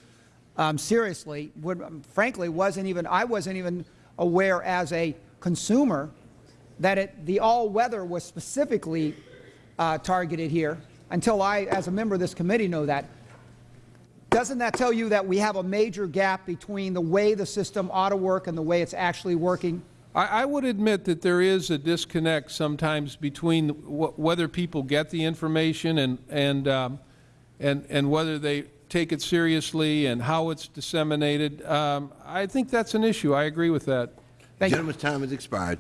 Speaker 20: um, seriously. Would, um, frankly, wasn't even I wasn't even aware as a consumer that it, the all-weather was specifically uh, targeted here until I, as a member of this committee, know that. Doesn't that tell you that we have a major gap between the way the system ought to work and the way it's actually working?
Speaker 2: I, I would admit that there is a disconnect sometimes between wh whether people get the information and, and, um, and, and whether they take it seriously and how it's disseminated. Um, I think that's an issue. I agree with that.
Speaker 4: the gentleman's time has expired.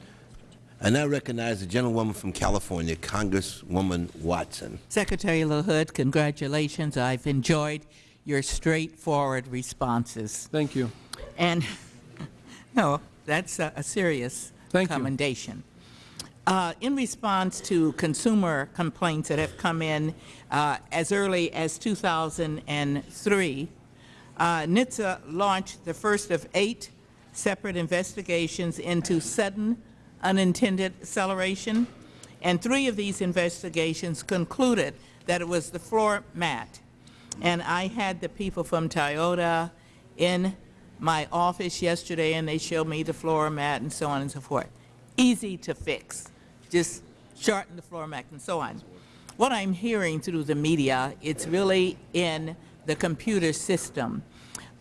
Speaker 4: I now recognize the gentlewoman from California, Congresswoman Watson.
Speaker 21: Secretary LaHood, congratulations. I've enjoyed your straightforward responses.
Speaker 2: Thank you.
Speaker 21: And, [LAUGHS] no, that's a, a serious
Speaker 2: Thank
Speaker 21: commendation. You. Uh, in response to consumer complaints that have come in uh, as early as 2003, uh, NHTSA launched the first of eight separate investigations into sudden unintended acceleration, and three of these investigations concluded that it was the floor mat. And I had the people from Toyota in my office yesterday, and they showed me the floor mat and so on and so forth. Easy to fix just shorten the floor mat and so on. What I'm hearing through the media, it's really in the computer system.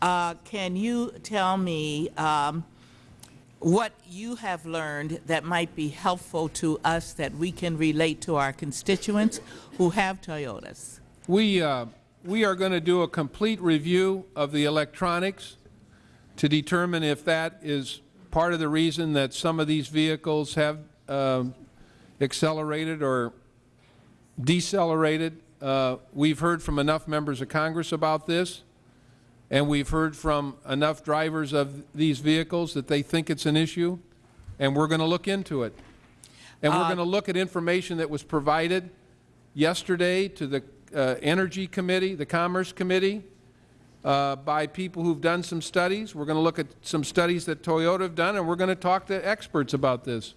Speaker 21: Uh, can you tell me um, what you have learned that might be helpful to us that we can relate to our constituents who have Toyotas?
Speaker 2: We, uh, we are going to do a complete review of the electronics to determine if that is part of the reason that some of these vehicles have uh, accelerated or decelerated. Uh, we've heard from enough members of Congress about this, and we've heard from enough drivers of these vehicles that they think it's an issue, and we're going to look into it. And we're uh, going to look at information that was provided yesterday to the uh, Energy Committee, the Commerce Committee, uh, by people who've done some studies. We're going to look at some studies that Toyota have done, and we're going to talk to experts about this.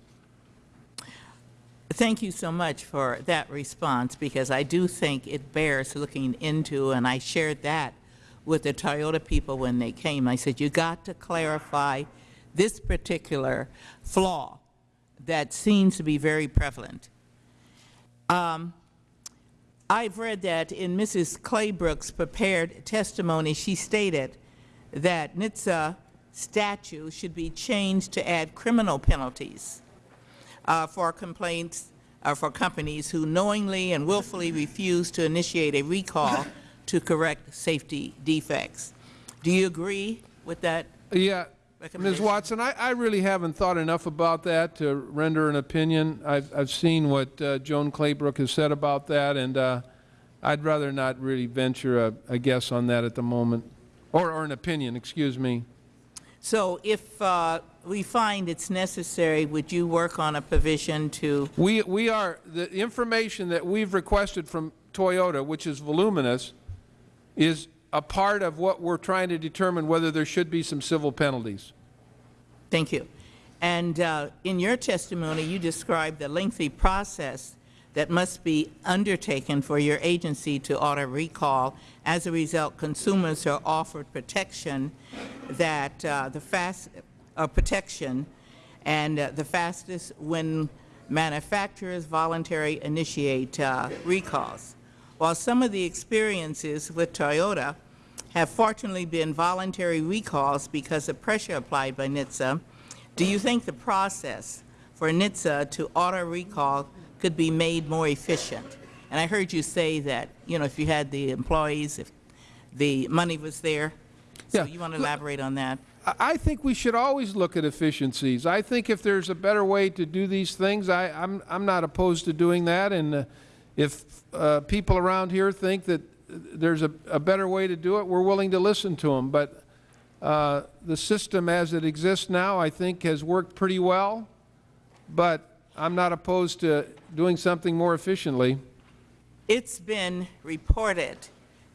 Speaker 21: Thank you so much for that response because I do think it bears looking into, and I shared that with the Toyota people when they came. I said, you got to clarify this particular flaw that seems to be very prevalent. Um, I've read that in Mrs. Claybrook's prepared testimony, she stated that NHTSA statute should be changed to add criminal penalties uh, for complaints uh, for companies who knowingly and willfully refuse to initiate a recall to correct safety defects. Do you agree with that?
Speaker 2: Yeah. Ms. Watson, I, I, really haven't thought enough about that to render an opinion. I've, I've seen what uh, Joan Claybrook has said about that, and uh, I'd rather not really venture a, a, guess on that at the moment, or, or an opinion, excuse me.
Speaker 21: So if uh, we find it's necessary, would you work on a provision to
Speaker 2: We, we are, the information that we've requested from Toyota, which is voluminous, is a part of what we're trying to determine whether there should be some civil penalties.
Speaker 21: Thank you. And uh, in your testimony, you described the lengthy process that must be undertaken for your agency to order recall. As a result, consumers are offered protection that uh, the fast uh, protection and uh, the fastest when manufacturers voluntarily initiate uh, recalls. While some of the experiences with Toyota have fortunately been voluntary recalls because of pressure applied by NHTSA, do you think the process for NHTSA to auto recall could be made more efficient? And I heard you say that, you know, if you had the employees, if the money was there. So
Speaker 2: Yeah.
Speaker 21: you want to elaborate on that?
Speaker 2: I- think we should always look at efficiencies. I think if there's a better way to do these things, I, I'm, I'm not opposed to doing that. And uh, if uh, people around here think that there's a, a better way to do it, we're willing to listen to them. But uh, the system as it exists now, I think, has worked pretty well. But I'm not opposed to doing something more efficiently.
Speaker 21: It's been reported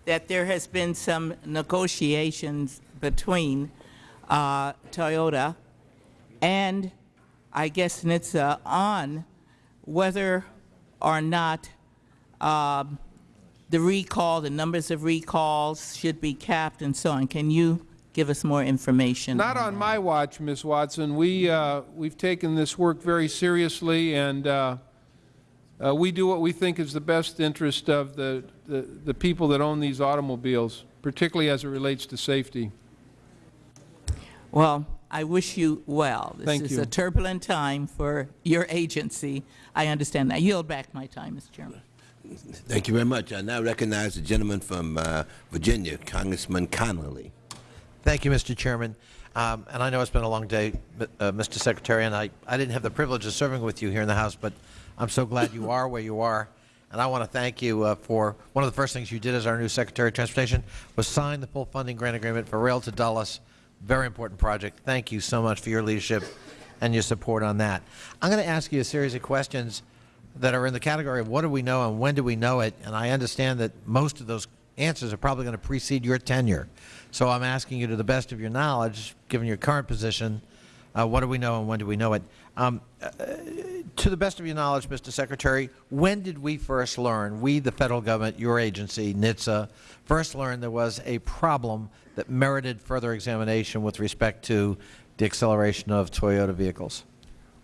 Speaker 21: that there has been some negotiations between uh, Toyota and I guess NHTSA on whether or not um, the recall, the numbers of recalls should be capped and so on. Can you give us more information?
Speaker 2: Not on my watch, Ms. Watson. We, uh, we've taken this work very seriously, and uh, uh, we do what we think is the best interest of the, the, the people that own these automobiles, particularly as it relates to safety.
Speaker 21: Well, I wish you well. This
Speaker 2: Thank
Speaker 21: is
Speaker 2: you.
Speaker 21: a turbulent time for your agency. I understand that. I yield back my time, Mr. Chairman.
Speaker 4: Thank you very much. I now recognize the gentleman from uh, Virginia, Congressman Connolly.
Speaker 12: Thank you, Mr. Chairman. Um, and I know it's been a long day, uh, Mr. Secretary, and I, I didn't have the privilege of serving with you here in the House, but I'm so glad you are where you are. And I want to thank you uh, for one of the first things you did as our new Secretary of Transportation was sign the full funding grant agreement for Rail to Dulles. Very important project. Thank you so much for your leadership and your support on that. I'm going to ask you a series of questions that are in the category of what do we know and when do we know it, and I understand that most of those answers are probably going to precede your tenure. So I'm asking you to the best of your knowledge, given your current position, uh, what do we know and when do we know it? Um, uh, to the best of your knowledge, Mr. Secretary, when did we first learn, we the Federal Government, your agency, NHTSA, first learned there was a problem that merited further examination with respect to the acceleration of Toyota vehicles?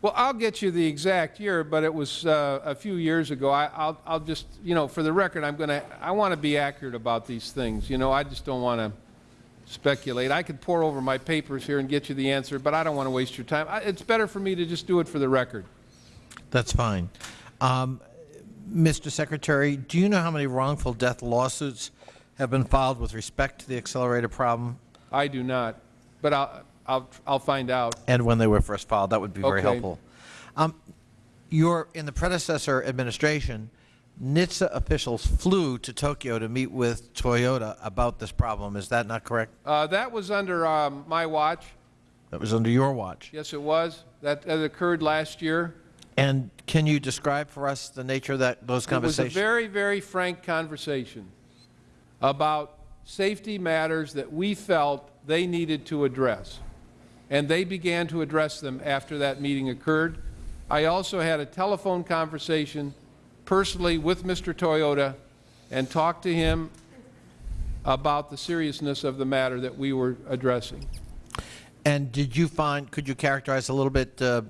Speaker 2: Well, I'll get you the exact year, but it was uh, a few years ago. I, I'll, I'll just, you know, for the record, I'm going to, I want to be accurate about these things. You know, I just don't want to speculate. I could pour over my papers here and get you the answer, but I don't want to waste your time. I, it's better for me to just do it for the record.
Speaker 12: That's fine. Um, Mr. Secretary, do you know how many wrongful death lawsuits have been filed with respect to the accelerator problem
Speaker 2: I do not, but I'll, I'll, I'll find out.
Speaker 12: and when they were first filed? That would be very
Speaker 2: Okay.
Speaker 12: helpful. Um, your, in the predecessor administration, NHTSA officials flew to Tokyo to meet with Toyota about this problem. Is that not correct?
Speaker 2: Uh, that was under um, my watch.
Speaker 12: That was under your watch.
Speaker 2: Yes, it was. That, that occurred last year.
Speaker 12: And can you describe for us the nature of that, those
Speaker 2: It was a
Speaker 12: conversations?
Speaker 2: very, very frank conversation about safety matters that we felt they needed to address. And they began to address them after that meeting occurred. I also had a telephone conversation personally with Mr. Toyota and talked to him about the seriousness of the matter that we were addressing.
Speaker 12: And did you find, could you characterize a little bit uh,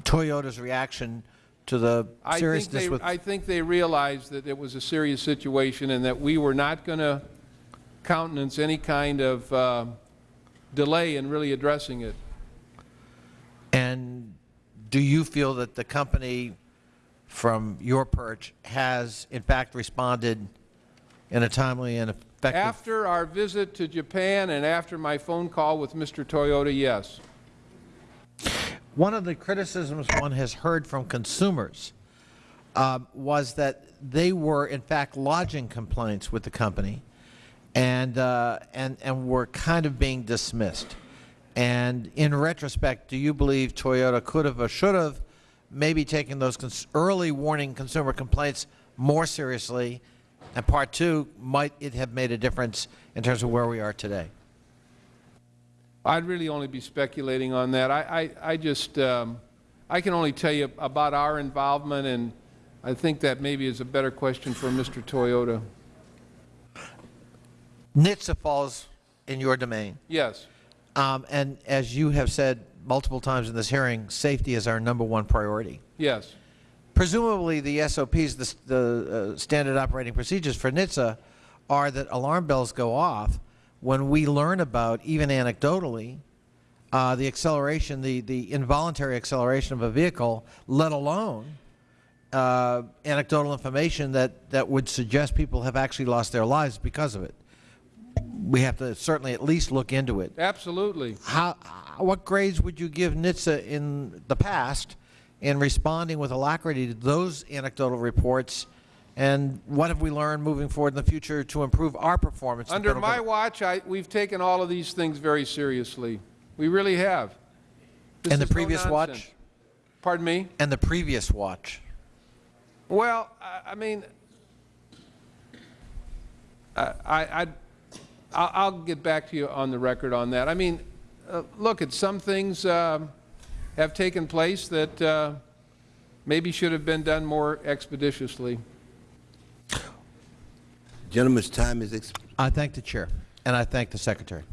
Speaker 12: Toyota's reaction to the
Speaker 2: I think,
Speaker 12: seriousness
Speaker 2: they,
Speaker 12: with,
Speaker 2: I think they realized that it was a serious situation and that we were not going to countenance any kind of uh, delay in really addressing it.
Speaker 12: and do you feel that the company from your perch has in fact responded in a timely and effective?
Speaker 2: After our visit to Japan and after my phone call with Mr. Toyota, yes.
Speaker 12: One of the criticisms one has heard from consumers um, was that they were in fact lodging complaints with the company and, uh, and, and were kind of being dismissed. And in retrospect, do you believe Toyota could have or should have maybe taken those early warning consumer complaints more seriously? And part two, might it have made a difference in terms of where we are today?
Speaker 2: I'd really only be speculating on that. I, I, I just, um, I can only tell you about our involvement, and I think that maybe is a better question for Mr. Toyota.
Speaker 12: NHTSA falls in your domain.
Speaker 2: Yes.
Speaker 12: Um, and as you have said multiple times in this hearing, safety is our number one priority.
Speaker 2: Yes.
Speaker 12: Presumably the SOPs, the, the uh, standard operating procedures for NHTSA, are that alarm bells go off when we learn about, even anecdotally, uh, the acceleration, the, the involuntary acceleration of a vehicle, let alone uh, anecdotal information that, that would suggest people have actually lost their lives because of it. We have to certainly at least look into it.
Speaker 2: Absolutely.
Speaker 12: How, uh, what grades would you give NHTSA in the past in responding with alacrity to those anecdotal reports, and what have we learned moving forward in the future to improve our performance?
Speaker 2: Under my
Speaker 12: government?
Speaker 2: watch, I, we've taken all of these things very seriously. We really have. This
Speaker 12: And the
Speaker 2: is no
Speaker 12: previous watch?
Speaker 2: Pardon me?
Speaker 12: And the previous watch?
Speaker 2: Well, I, I mean, I, I, I'll, I'll get back to you on the record on that. I mean, uh, look, at some things um, have taken place that uh, maybe should have been done more expeditiously.
Speaker 4: Gentleman's time is expired.
Speaker 12: I thank the Chair, and I thank the Secretary.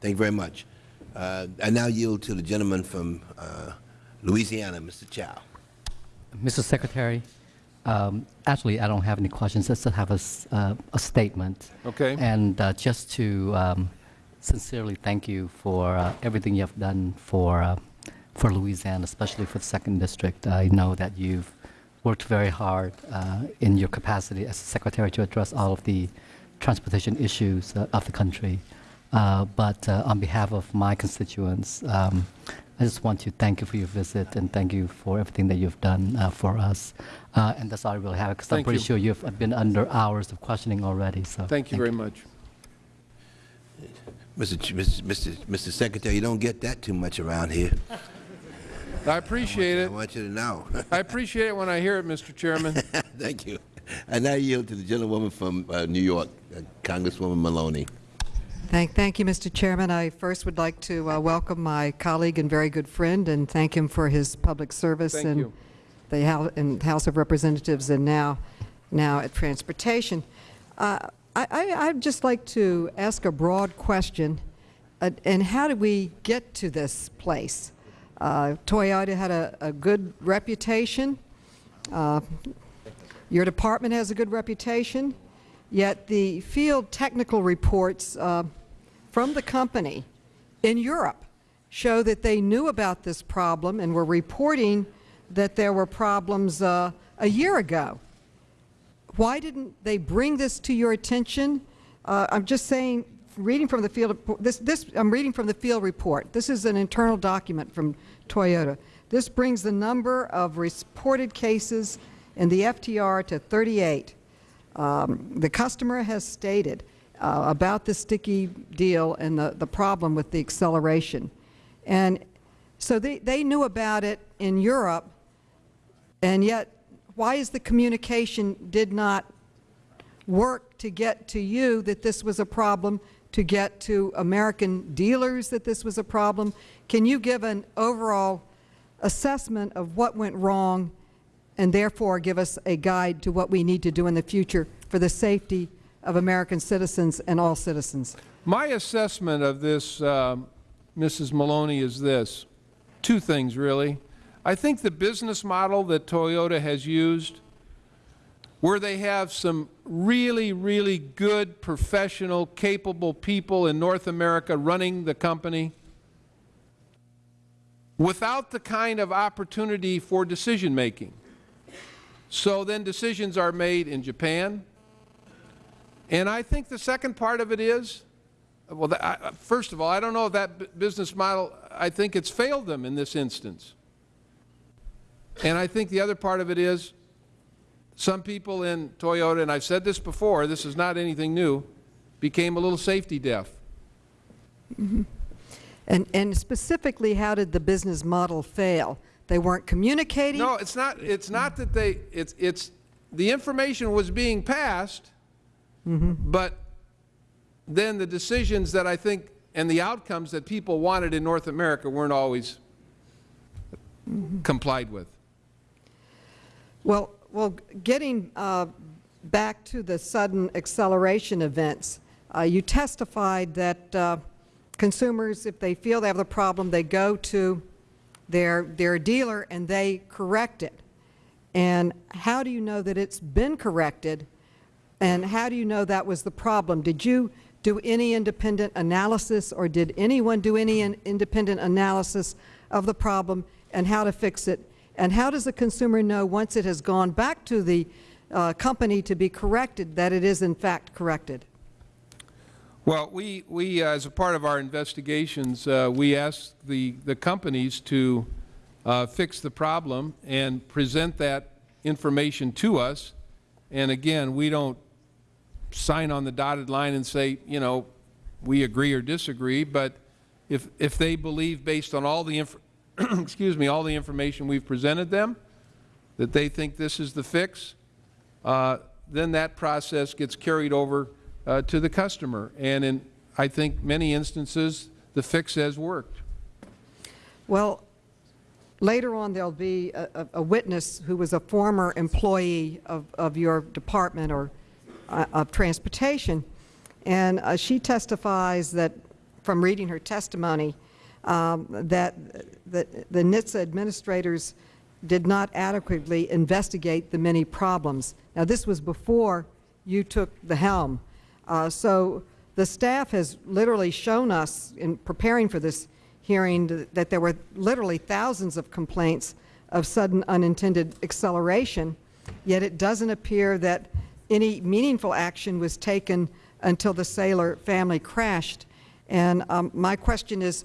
Speaker 4: Thank you very much. Uh, I now yield to the gentleman from uh, Louisiana, Mr. Cao.
Speaker 22: Mr. Secretary, um, actually, I don't have any questions. Just to have a, uh, a statement.
Speaker 2: Okay.
Speaker 22: And uh, just to um, sincerely thank you for uh, everything you have done for uh, for Louisiana, especially for the second district. I know that you've worked very hard uh, in your capacity as secretary to address all of the transportation issues uh, of the country. Uh, but uh, on behalf of my constituents, um, I just want to thank you for your visit and thank you for everything that you've done uh, for us. Uh, and that's all I really have, because I'm pretty
Speaker 2: you.
Speaker 22: sure you've been under hours of questioning already. So
Speaker 2: Thank you very much.
Speaker 4: Mr. Ch- Mr. Mr. Mr. Secretary, you don't get that too much around here.
Speaker 2: I appreciate
Speaker 4: I
Speaker 2: it.
Speaker 4: I want you to know.
Speaker 2: I appreciate it when I hear it, Mr. Chairman. [LAUGHS]
Speaker 4: Thank you. I now yield to the gentlewoman from uh, New York, uh, Congresswoman Maloney.
Speaker 23: Thank, thank you, Mr. Chairman. I first would like to uh, welcome my colleague and very good friend and thank him for his public service
Speaker 2: Thank
Speaker 23: in
Speaker 2: you.
Speaker 23: the House, in House of Representatives and now, now at Transportation. Uh, I, I, I'd just like to ask a broad question, uh, and how did we get to this place? Uh, Toyota had a, a good reputation. Uh, your department has a good reputation, yet the field technical reports uh, from the company in Europe show that they knew about this problem and were reporting that there were problems uh, a year ago. Why didn't they bring this to your attention? Uh, I'm just saying, reading from the field, this, this, I'm reading from the field report. This is an internal document from Toyota. This brings the number of reported cases in the FTR to 38. Um, the customer has stated uh, about the sticky deal and the, the problem with the acceleration. And so they, they knew about it in Europe, and yet why is the communication did not work to get to you that this was a problem, to get to American dealers that this was a problem? Can you give an overall assessment of what went wrong and therefore give us a guide to what we need to do in the future for the safety of American citizens and all citizens?
Speaker 2: My assessment of this, um, Mrs. Maloney, is this. Two things, really. I think the business model that Toyota has used, where they have some really, really good, professional, capable people in North America running the company, without the kind of opportunity for decision-making. So then decisions are made in Japan. And I think the second part of it is, well, the, I, first of all, I don't know if that business model, I think it's failed them in this instance. And I think the other part of it is, some people in Toyota, and I've said this before, this is not anything new, became a little safety deaf. Mm-hmm.
Speaker 23: And, and specifically, how did the business model fail? They weren't communicating?
Speaker 2: No, it's not, it's not that they, it's, it's, the information was being passed, but then the decisions that I think, and the outcomes that people wanted in North America weren't always complied with.
Speaker 23: Well, well, getting uh, back to the sudden acceleration events, uh, you testified that uh, consumers, if they feel they have the problem, they go to their, their dealer and they correct it. And how do you know that it's been corrected? And how do you know that was the problem? Did you do any independent analysis or did anyone do any in independent analysis of the problem and how to fix it? And how does the consumer know once it has gone back to the uh, company to be corrected that it is in fact corrected?
Speaker 2: Well, we, we uh, as a part of our investigations, uh, we asked the, the companies to uh, fix the problem and present that information to us. And again, we don't sign on the dotted line and say, you know, we agree or disagree, but if, if they believe based on all the, [CLEARS THROAT] excuse me, all the information we've presented them, that they think this is the fix, uh, then that process gets carried over uh, to the customer. And in, I think, many instances, the fix has worked.
Speaker 23: Well, later on there'll be a, a- a witness who was a former employee of, of your department or uh, of transportation, and uh, she testifies that, from reading her testimony, um, that, the NHTSA administrators did not adequately investigate the many problems. Now, this was before you took the helm. Uh, so the staff has literally shown us in preparing for this hearing that there were literally thousands of complaints of sudden unintended acceleration, yet it doesn't appear that any meaningful action was taken until the Saylor family crashed. And um, my question is,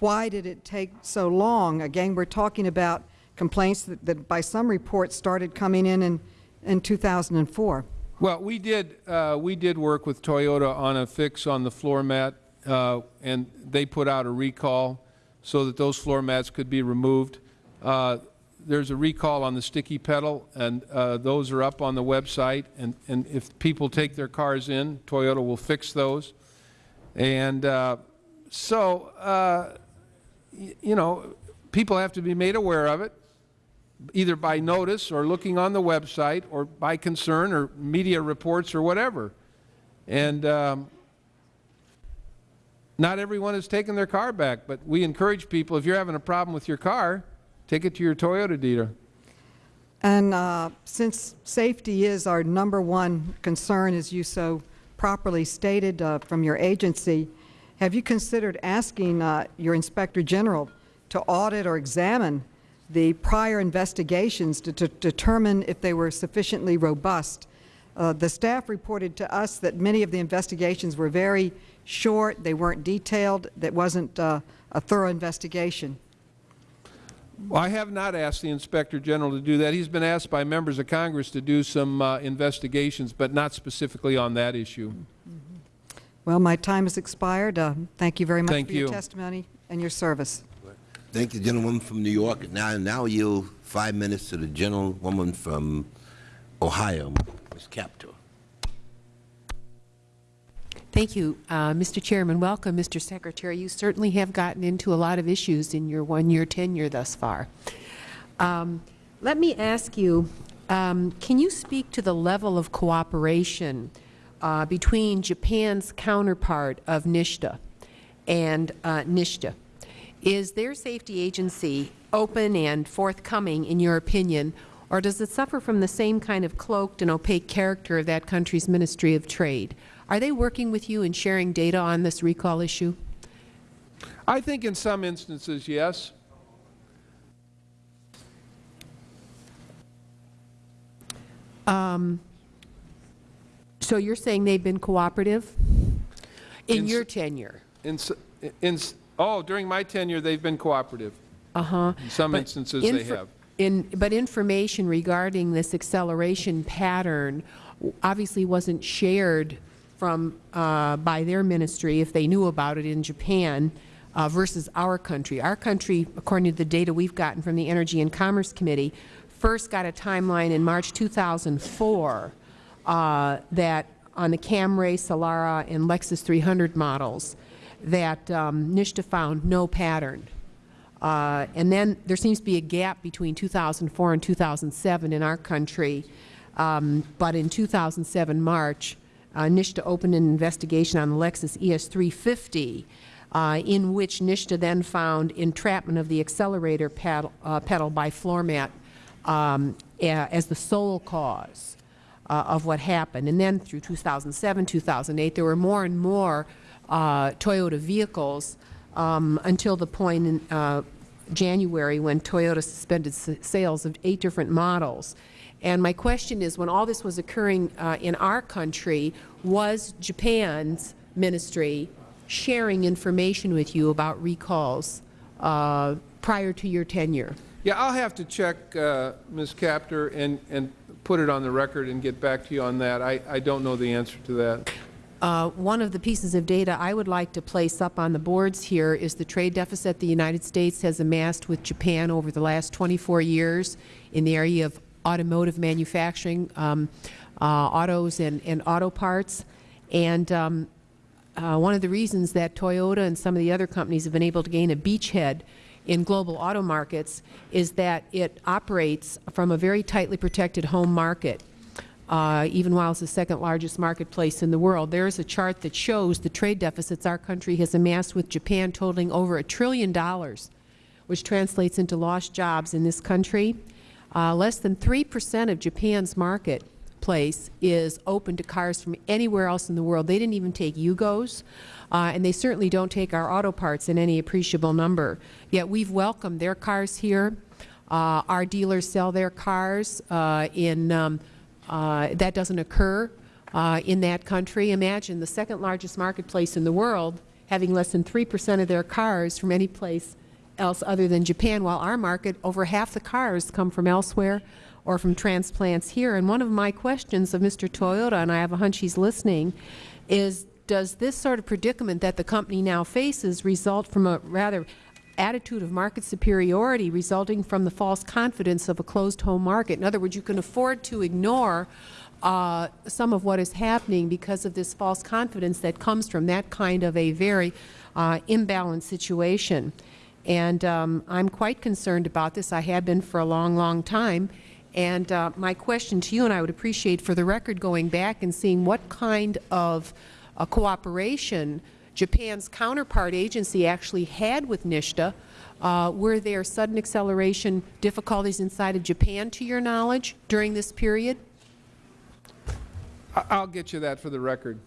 Speaker 23: why did it take so long? Again, we're talking about complaints that, that by some reports started coming in in, in 2004.
Speaker 2: Well, we did, uh, we did work with Toyota on a fix on the floor mat, uh, and they put out a recall so that those floor mats could be removed. Uh, there's a recall on the sticky pedal, and uh, those are up on the website. And, and if people take their cars in, Toyota will fix those. And uh, so, uh, you know, people have to be made aware of it, either by notice or looking on the website or by concern or media reports or whatever. And um, not everyone has taken their car back, but we encourage people, if you're having a problem with your car, take it to your Toyota dealer.
Speaker 23: And uh, since safety is our number one concern, as you so properly stated uh, from your agency, have you considered asking uh, your Inspector General to audit or examine the prior investigations to, to determine if they were sufficiently robust? Uh, the staff reported to us that many of the investigations were very short, they weren't detailed, that wasn't uh, a thorough investigation.
Speaker 2: Well, I have not asked the Inspector General to do that. He's been asked by members of Congress to do some uh, investigations, but not specifically on that issue.
Speaker 23: Well, my time has expired. Uh, thank you very much
Speaker 2: Thank
Speaker 23: for your testimony and your service.
Speaker 4: Thank you, gentlewoman from New York. Now, now yield five minutes to the gentlewoman from Ohio, Ms. Kaptur.
Speaker 24: Thank you, uh, Mr. Chairman. Welcome, Mr. Secretary. You certainly have gotten into a lot of issues in your one-year tenure thus far. Um, let me ask you, um, can you speak to the level of cooperation uh, between Japan's counterpart of NHTSA and uh, NHTSA? Is their safety agency open and forthcoming, in your opinion, or does it suffer from the same kind of cloaked and opaque character of that country's Ministry of Trade? Are they working with you and sharing data on this recall issue?
Speaker 2: I think in some instances, yes.
Speaker 24: Um, so you're saying they've been cooperative in
Speaker 2: In
Speaker 24: your tenure?
Speaker 2: In, in, oh, during my tenure, they've been cooperative.
Speaker 24: Uh-huh.
Speaker 2: In some
Speaker 24: But
Speaker 2: instances, they have.
Speaker 24: In, but information regarding this acceleration pattern obviously wasn't shared from, uh, by their ministry, if they knew about it in Japan, uh, versus our country. Our country, according to the data we've gotten from the Energy and Commerce Committee, first got a timeline in March 2004 uh, that on the Camry, Solara, and Lexus 300 models, that um, NHTSA found no pattern. Uh, and then there seems to be a gap between 2004 and 2007 in our country. Um, but in 2007 March, uh, NHTSA opened an investigation on the Lexus ES350, uh, in which NHTSA then found entrapment of the accelerator pedal, uh, pedal by floor mat um, as the sole cause uh, of what happened. And then through 2007, 2008, there were more and more uh, Toyota vehicles um, until the point in uh, January when Toyota suspended sales of eight different models. And my question is, when all this was occurring uh, in our country, was Japan's ministry sharing information with you about recalls uh, prior to your tenure?
Speaker 2: Yeah, I'll have to check, uh, Ms. Kaptur, and, and put it on the record and get back to you on that. I, I don't know the answer to that.
Speaker 24: Uh, one of the pieces of data I would like to place up on the boards here is the trade deficit the United States has amassed with Japan over the last 24 years in the area of automotive manufacturing, um, uh, autos and, and auto parts. And um, uh, one of the reasons that Toyota and some of the other companies have been able to gain a beachhead in global auto markets is that it operates from a very tightly protected home market, uh, even while it's the second largest marketplace in the world. There is a chart that shows the trade deficits our country has amassed with Japan totaling over a trillion dollars, which translates into lost jobs in this country. Uh, less than 3 percent of Japan's marketplace is open to cars from anywhere else in the world. They didn't even take Yugos. Uh, and they certainly don't take our auto parts in any appreciable number. Yet we've welcomed their cars here. Uh, our dealers sell their cars uh, in, um, uh, that doesn't occur uh, in that country. Imagine the second largest marketplace in the world having less than 3 percent of their cars from any place else other than Japan, while our market, over half the cars come from elsewhere or from transplants here. And one of my questions of Mr. Toyota, and I have a hunch he's listening, is does this sort of predicament that the company now faces result from a rather attitude of market superiority resulting from the false confidence of a closed home market? In other words, you can afford to ignore uh, some of what is happening because of this false confidence that comes from that kind of a very uh, imbalanced situation. And um, I'm quite concerned about this. I have been for a long, long time. And uh, my question to you, and I would appreciate for the record going back and seeing what kind of uh, cooperation Japan's counterpart agency actually had with NHTSA. Uh, were there sudden acceleration difficulties inside of Japan, to your knowledge, during this period?
Speaker 2: I'll get you that for the record.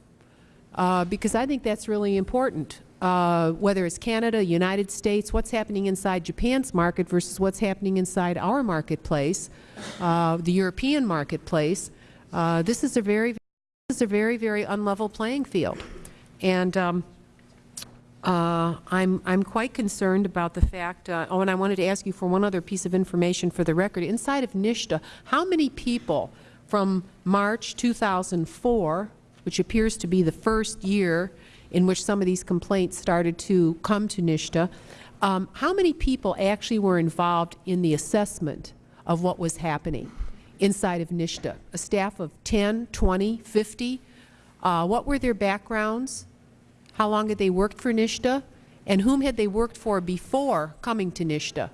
Speaker 24: Uh, because I think that's really important. Uh, whether it's Canada, United States, what's happening inside Japan's market versus what's happening inside our marketplace, uh, the European marketplace. Uh, this is a very this is a very, very unlevel playing field. And um, uh, I'm, I'm quite concerned about the fact, uh, oh, and I wanted to ask you for one other piece of information for the record. Inside of NHTSA, how many people from March 2004, which appears to be the first year in which some of these complaints started to come to NHTSA, um, how many people actually were involved in the assessment of what was happening? inside of NHTSA, a staff of 10, 20, 50. Uh, what were their backgrounds? How long had they worked for NHTSA? And whom had they worked for before coming to NHTSA?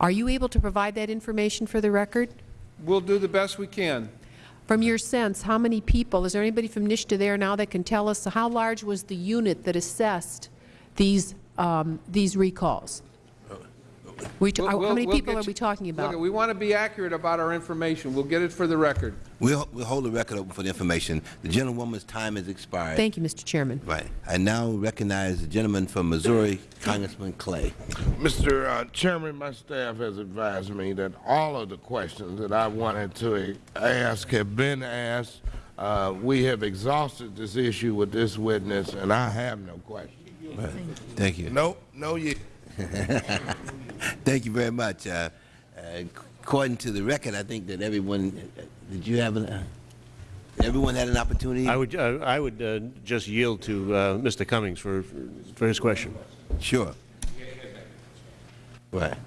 Speaker 24: Are you able to provide that information for the record?
Speaker 2: We'll do the best we can.
Speaker 24: From your sense, how many people, is there anybody from NHTSA there now that can tell us how large was the unit that assessed these, um, these recalls? We
Speaker 2: We'll-
Speaker 24: how
Speaker 2: we'll-
Speaker 24: many
Speaker 2: we'll
Speaker 24: people
Speaker 2: get
Speaker 24: are we talking about?
Speaker 2: Look, we want to be accurate about our information. We'll get it for the record.
Speaker 4: We'll, we'll hold the record open for the information. The gentlewoman's time has expired.
Speaker 24: Thank you, Mr. Chairman.
Speaker 4: Right. I now recognize the gentleman from Missouri, Congressman Clay.
Speaker 25: Mr. Uh, Chairman, my staff has advised me that all of the questions that I wanted to ask have been asked. Uh, we have exhausted this issue with this witness, and I have no questions.
Speaker 4: Right. Thank you.
Speaker 25: No, no, you. [LAUGHS] [LAUGHS]
Speaker 4: Thank you very much. Uh, uh, according to the record, I think that everyone, uh, did you have an, uh, Everyone had an opportunity?
Speaker 26: I would, uh, I would uh, just yield to uh, Mr. Cummings for, for his question.
Speaker 4: Sure. Right. [LAUGHS]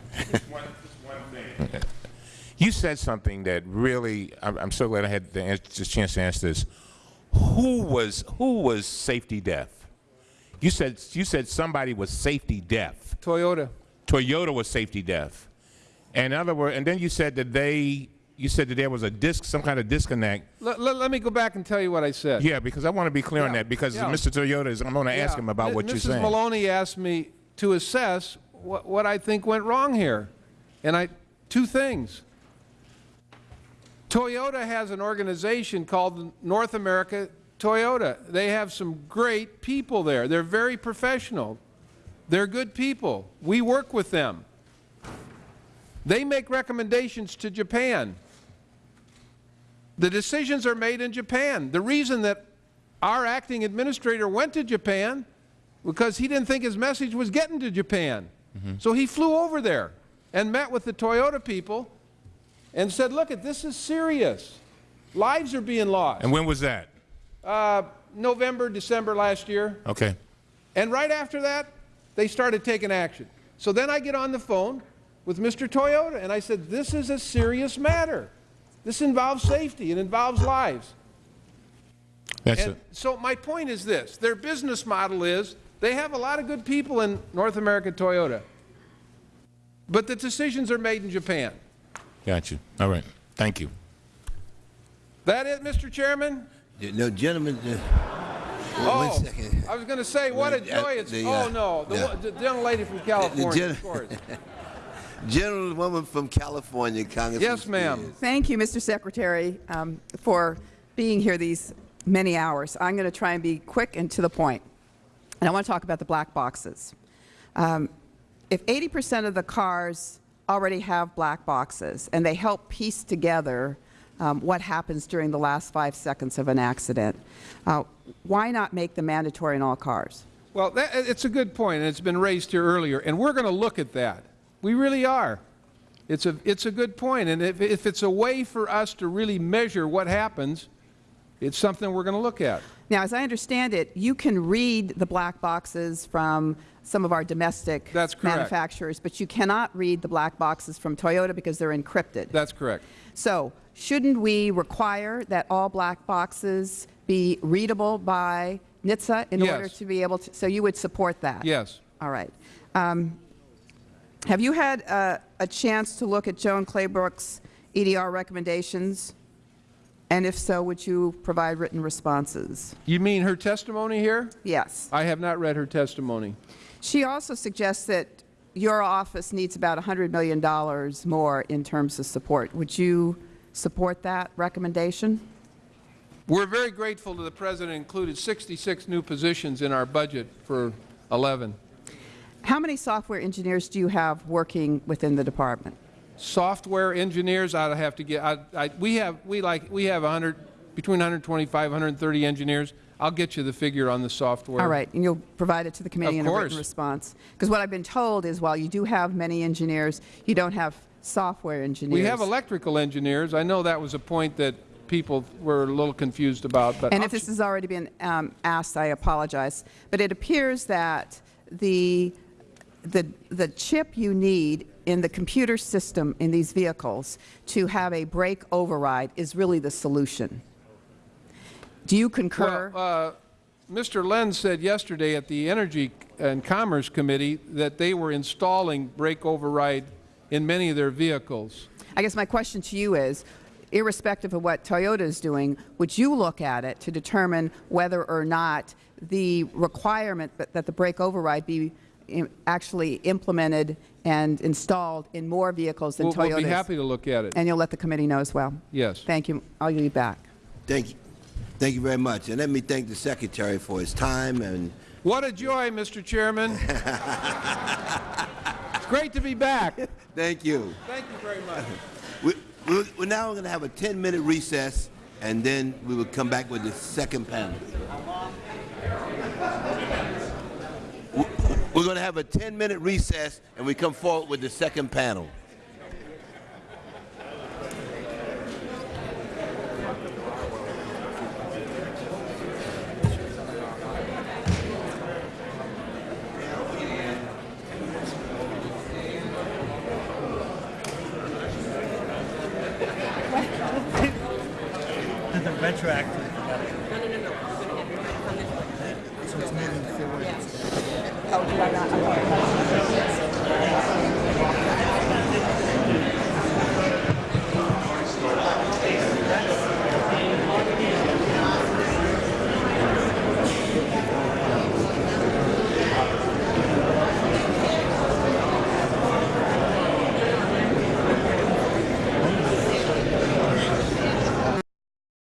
Speaker 27: You said something that really, I'm, I'm so glad I had the ans- this chance to answer this. Who was, who was safety deaf? You said, you said somebody was safety deaf.
Speaker 2: Toyota.
Speaker 27: Toyota was safety deaf. And in other words, and then you said that they, you said that there was a disc, some kind of disconnect.
Speaker 2: Let, let, let me go back and tell you what I said.
Speaker 27: Yeah, because I want to be clear on that because
Speaker 2: yeah.
Speaker 27: Mr. Toyota is, I'm going to ask him about
Speaker 2: M-
Speaker 27: what you're saying. Mrs.
Speaker 2: Maloney asked me to assess what, what I think went wrong here. And I, two things. Toyota has an organization called North America Toyota. They have some great people there. They're very professional. They're good people. We work with them. They make recommendations to Japan. The decisions are made in Japan. The reason that our acting administrator went to Japan because he didn't think his message was getting to Japan. So he flew over there and met with the Toyota people and said, look, at this is serious. Lives are being lost.
Speaker 27: And when was that?
Speaker 2: Uh, November, December last year.
Speaker 27: Okay.
Speaker 2: And right after that, they started taking action. So then I get on the phone with Mr. Toyota and I said, this is a serious matter. This involves safety. It involves lives.
Speaker 27: That's
Speaker 2: and
Speaker 27: it.
Speaker 2: so my point is this. Their business model is they have a lot of good people in North America Toyota. But the decisions are made in Japan.
Speaker 27: Got you. All right. Thank you.
Speaker 2: That it, Mr. Chairman?
Speaker 4: No, gentlemen, uh,
Speaker 2: oh,
Speaker 4: one second.
Speaker 2: I was going to say, what a
Speaker 4: Wait, uh,
Speaker 2: joy it's...
Speaker 4: the,
Speaker 2: oh,
Speaker 4: uh,
Speaker 2: no, the,
Speaker 4: the-
Speaker 2: one- the young lady from California, of course. [LAUGHS]
Speaker 4: Gentlewoman from California, Congressman.
Speaker 2: Yes, ma'am.
Speaker 28: Thank you, Mr. Secretary, um, for being here these many hours. I'm going to try and be quick and to the point. And I want to talk about the black boxes. Um, if 80 percent of the cars already have black boxes and they help piece together um, what happens during the last five seconds of an accident, uh, why not make them mandatory in all cars?
Speaker 2: Well, that, it's a good point, and it's been raised here earlier, and we're going to look at that. We really are. It's a, it's a good point, and if, if it's a way for us to really measure what happens, it's something we're going to look at.
Speaker 28: Now, as I understand it, you can read the black boxes from some of our domestic
Speaker 2: That's
Speaker 28: manufacturers, but you cannot read the black boxes from Toyota because they're encrypted.
Speaker 2: That's correct.
Speaker 28: So, shouldn't we require that all black boxes be readable by NHTSA in
Speaker 2: Yes.
Speaker 28: order to be able to? So, you would support that?
Speaker 2: Yes.
Speaker 28: All right. Um, have you had uh, a chance to look at Joan Claybrook's EDR recommendations? And if so, would you provide written responses?
Speaker 2: You mean her testimony here?
Speaker 28: Yes.
Speaker 2: I have not read her testimony.
Speaker 28: She also suggests that your office needs about $100 million more in terms of support. Would you support that recommendation?
Speaker 2: We're very grateful to the President included 66 new positions in our budget for 11.
Speaker 28: How many software engineers do you have working within the department?
Speaker 2: Software engineers, I'd have to get, I, I, we have, we like, we have 100, between 125, 130 engineers. I'll get you the figure on the software.
Speaker 28: All right, and you'll provide it to the committee
Speaker 2: Of
Speaker 28: in a written response? Because what I've been told is while you do have many engineers, you don't have software engineers.
Speaker 2: We have electrical engineers. I know that was a point that people were a little confused about, but
Speaker 28: And if this has already been um, asked, I apologize. But it appears that the, the, the chip you need in the computer system in these vehicles to have a brake override is really the solution. Do you concur?
Speaker 2: Well, uh, Mr. Lentz said yesterday at the Energy and Commerce Committee that they were installing brake override in many of their vehicles.
Speaker 28: I guess my question to you is, irrespective of what Toyota is doing, would you look at it to determine whether or not the requirement that, that the brake override be actually implemented and installed in more vehicles than
Speaker 2: We'll,
Speaker 28: Toyotas?
Speaker 2: we'll be happy to look at it.
Speaker 28: And you'll let the committee know as well.
Speaker 2: Yes.
Speaker 28: Thank you. I'll leave back.
Speaker 4: Thank you. Thank you very much. And let me thank the Secretary for his time and
Speaker 2: What a joy, Mr. Chairman. [LAUGHS] it's great to be back.
Speaker 4: thank you.
Speaker 2: Thank you very much. [LAUGHS]
Speaker 4: We, we, we're now going to have a 10-minute recess, and then we will come back with the second panel. We're going to have a 10-minute recess, and we come forward with the second panel.